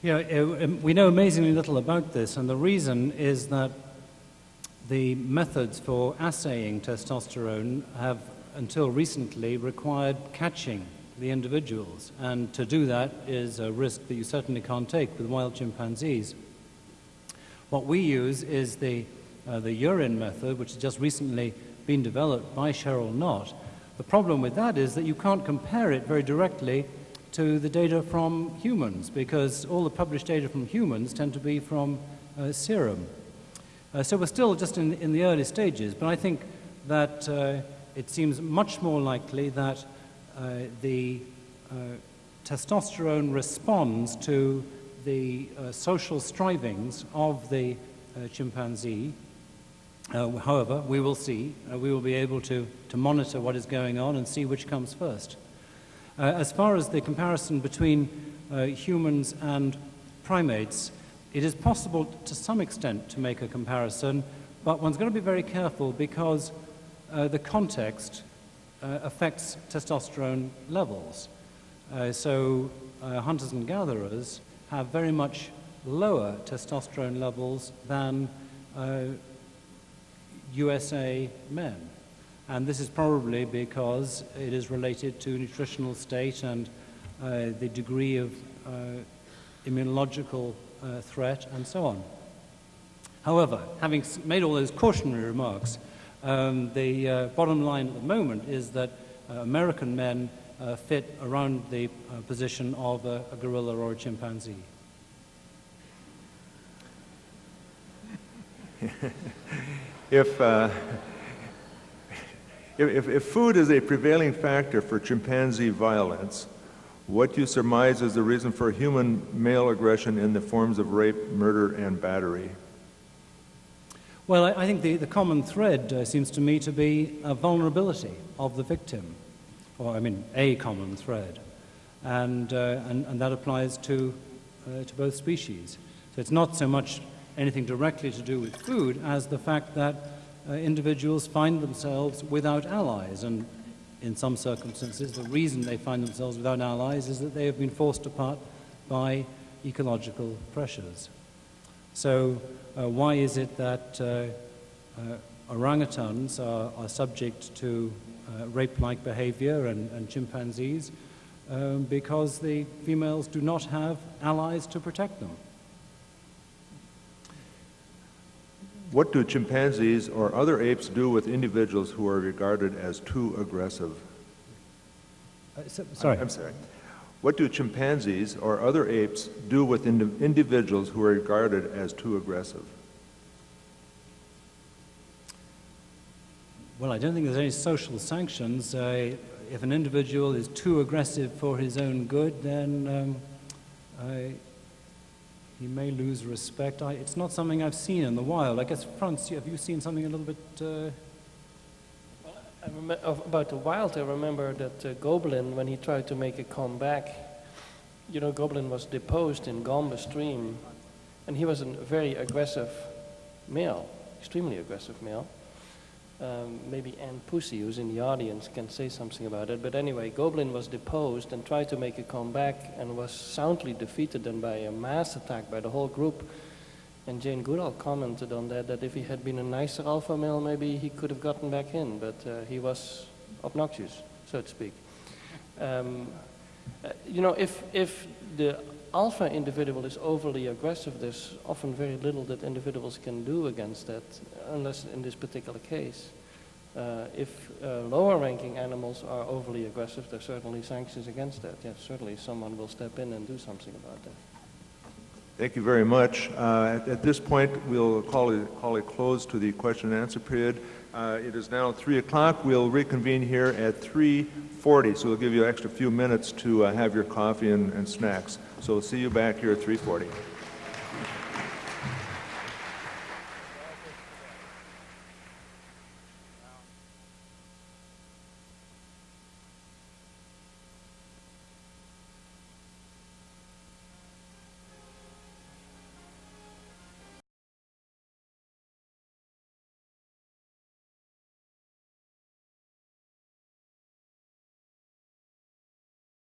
Yeah, uh, um, we know amazingly little about this, and the reason is that the methods for assaying testosterone have, until recently, required catching the individuals, and to do that is a risk that you certainly can't take with wild chimpanzees. What we use is the, uh, the urine method, which has just recently been developed by Cheryl Knott. The problem with that is that you can't compare it very directly to the data from humans, because all the published data from humans tend to be from uh, serum. Uh, so we're still just in, in the early stages, but I think that uh, it seems much more likely that uh, the uh, testosterone responds to the uh, social strivings of the chimpanzee. Uh, however, we will see. Uh, we will be able to, to monitor what is going on and see which comes first. Uh, as far as the comparison between uh, humans and primates, it is possible to some extent to make a comparison, but one's going to be very careful because the context affects testosterone levels. so hunters and gatherers have very much lower testosterone levels than uh, USA men. And this is probably because it is related to nutritional state and uh, the degree of uh, immunological uh, threat and so on. However, having made all those cautionary remarks, um, the uh, bottom line at the moment is that uh, American men uh, fit around the position of a, a gorilla or a chimpanzee. if, uh, if, if food is a prevailing factor for chimpanzee violence, what do you surmise is the reason for human male aggression in the forms of rape, murder, and battery? Well, I, I think the, the common thread uh, seems to me to be a vulnerability of the victim or I mean a common thread. And, uh, and, and, that applies to, uh, to both species. So it's not so much anything directly to do with food as the fact that uh, individuals find themselves without allies. And in some circumstances, the reason they find themselves without allies is that they have been forced apart by ecological pressures. So, uh, why is it that uh, uh, orangutans are, are subject to uh, rape-like behavior and, and chimpanzees um, because the females do not have allies to protect them. What do chimpanzees or other apes do with individuals who are regarded as too aggressive? Uh, so, sorry. I'm sorry. What do chimpanzees or other apes do with ind individuals who are regarded as too aggressive? Well, I don't think there's any social sanctions. Uh, if an individual is too aggressive for his own good, then um, I, he may lose respect. I, it's not something I've seen in the wild. I guess, Frans, have you seen something a little bit... Uh... Well, about the wild, I remember that uh, Goblin, when he tried to make a comeback, you know, Goblin was deposed in Gombe Stream, and he was a very aggressive male, extremely aggressive male. Um, maybe Anne Pusey, who's in the audience, can say something about it. But anyway, Goblin was deposed and tried to make a comeback and was soundly defeated then by a mass attack by the whole group. And Jane Goodall commented on that, that if he had been a nicer alpha male, maybe he could have gotten back in, but uh, he was obnoxious, so to speak. Um, uh, you know, if, if the alpha individual is overly aggressive, there's often very little that individuals can do against that, unless in this particular case. Uh, if uh, lower ranking animals are overly aggressive, there's certainly sanctions against that. Yes, certainly someone will step in and do something about that. Thank you very much. Uh, at, at, this point, we'll call a, call a close to the question and answer period. Uh, it is now 3 o'clock. We'll reconvene here at 3.40, so we'll give you an extra few minutes to uh, have your coffee and, and snacks. So we'll see you back here at 340.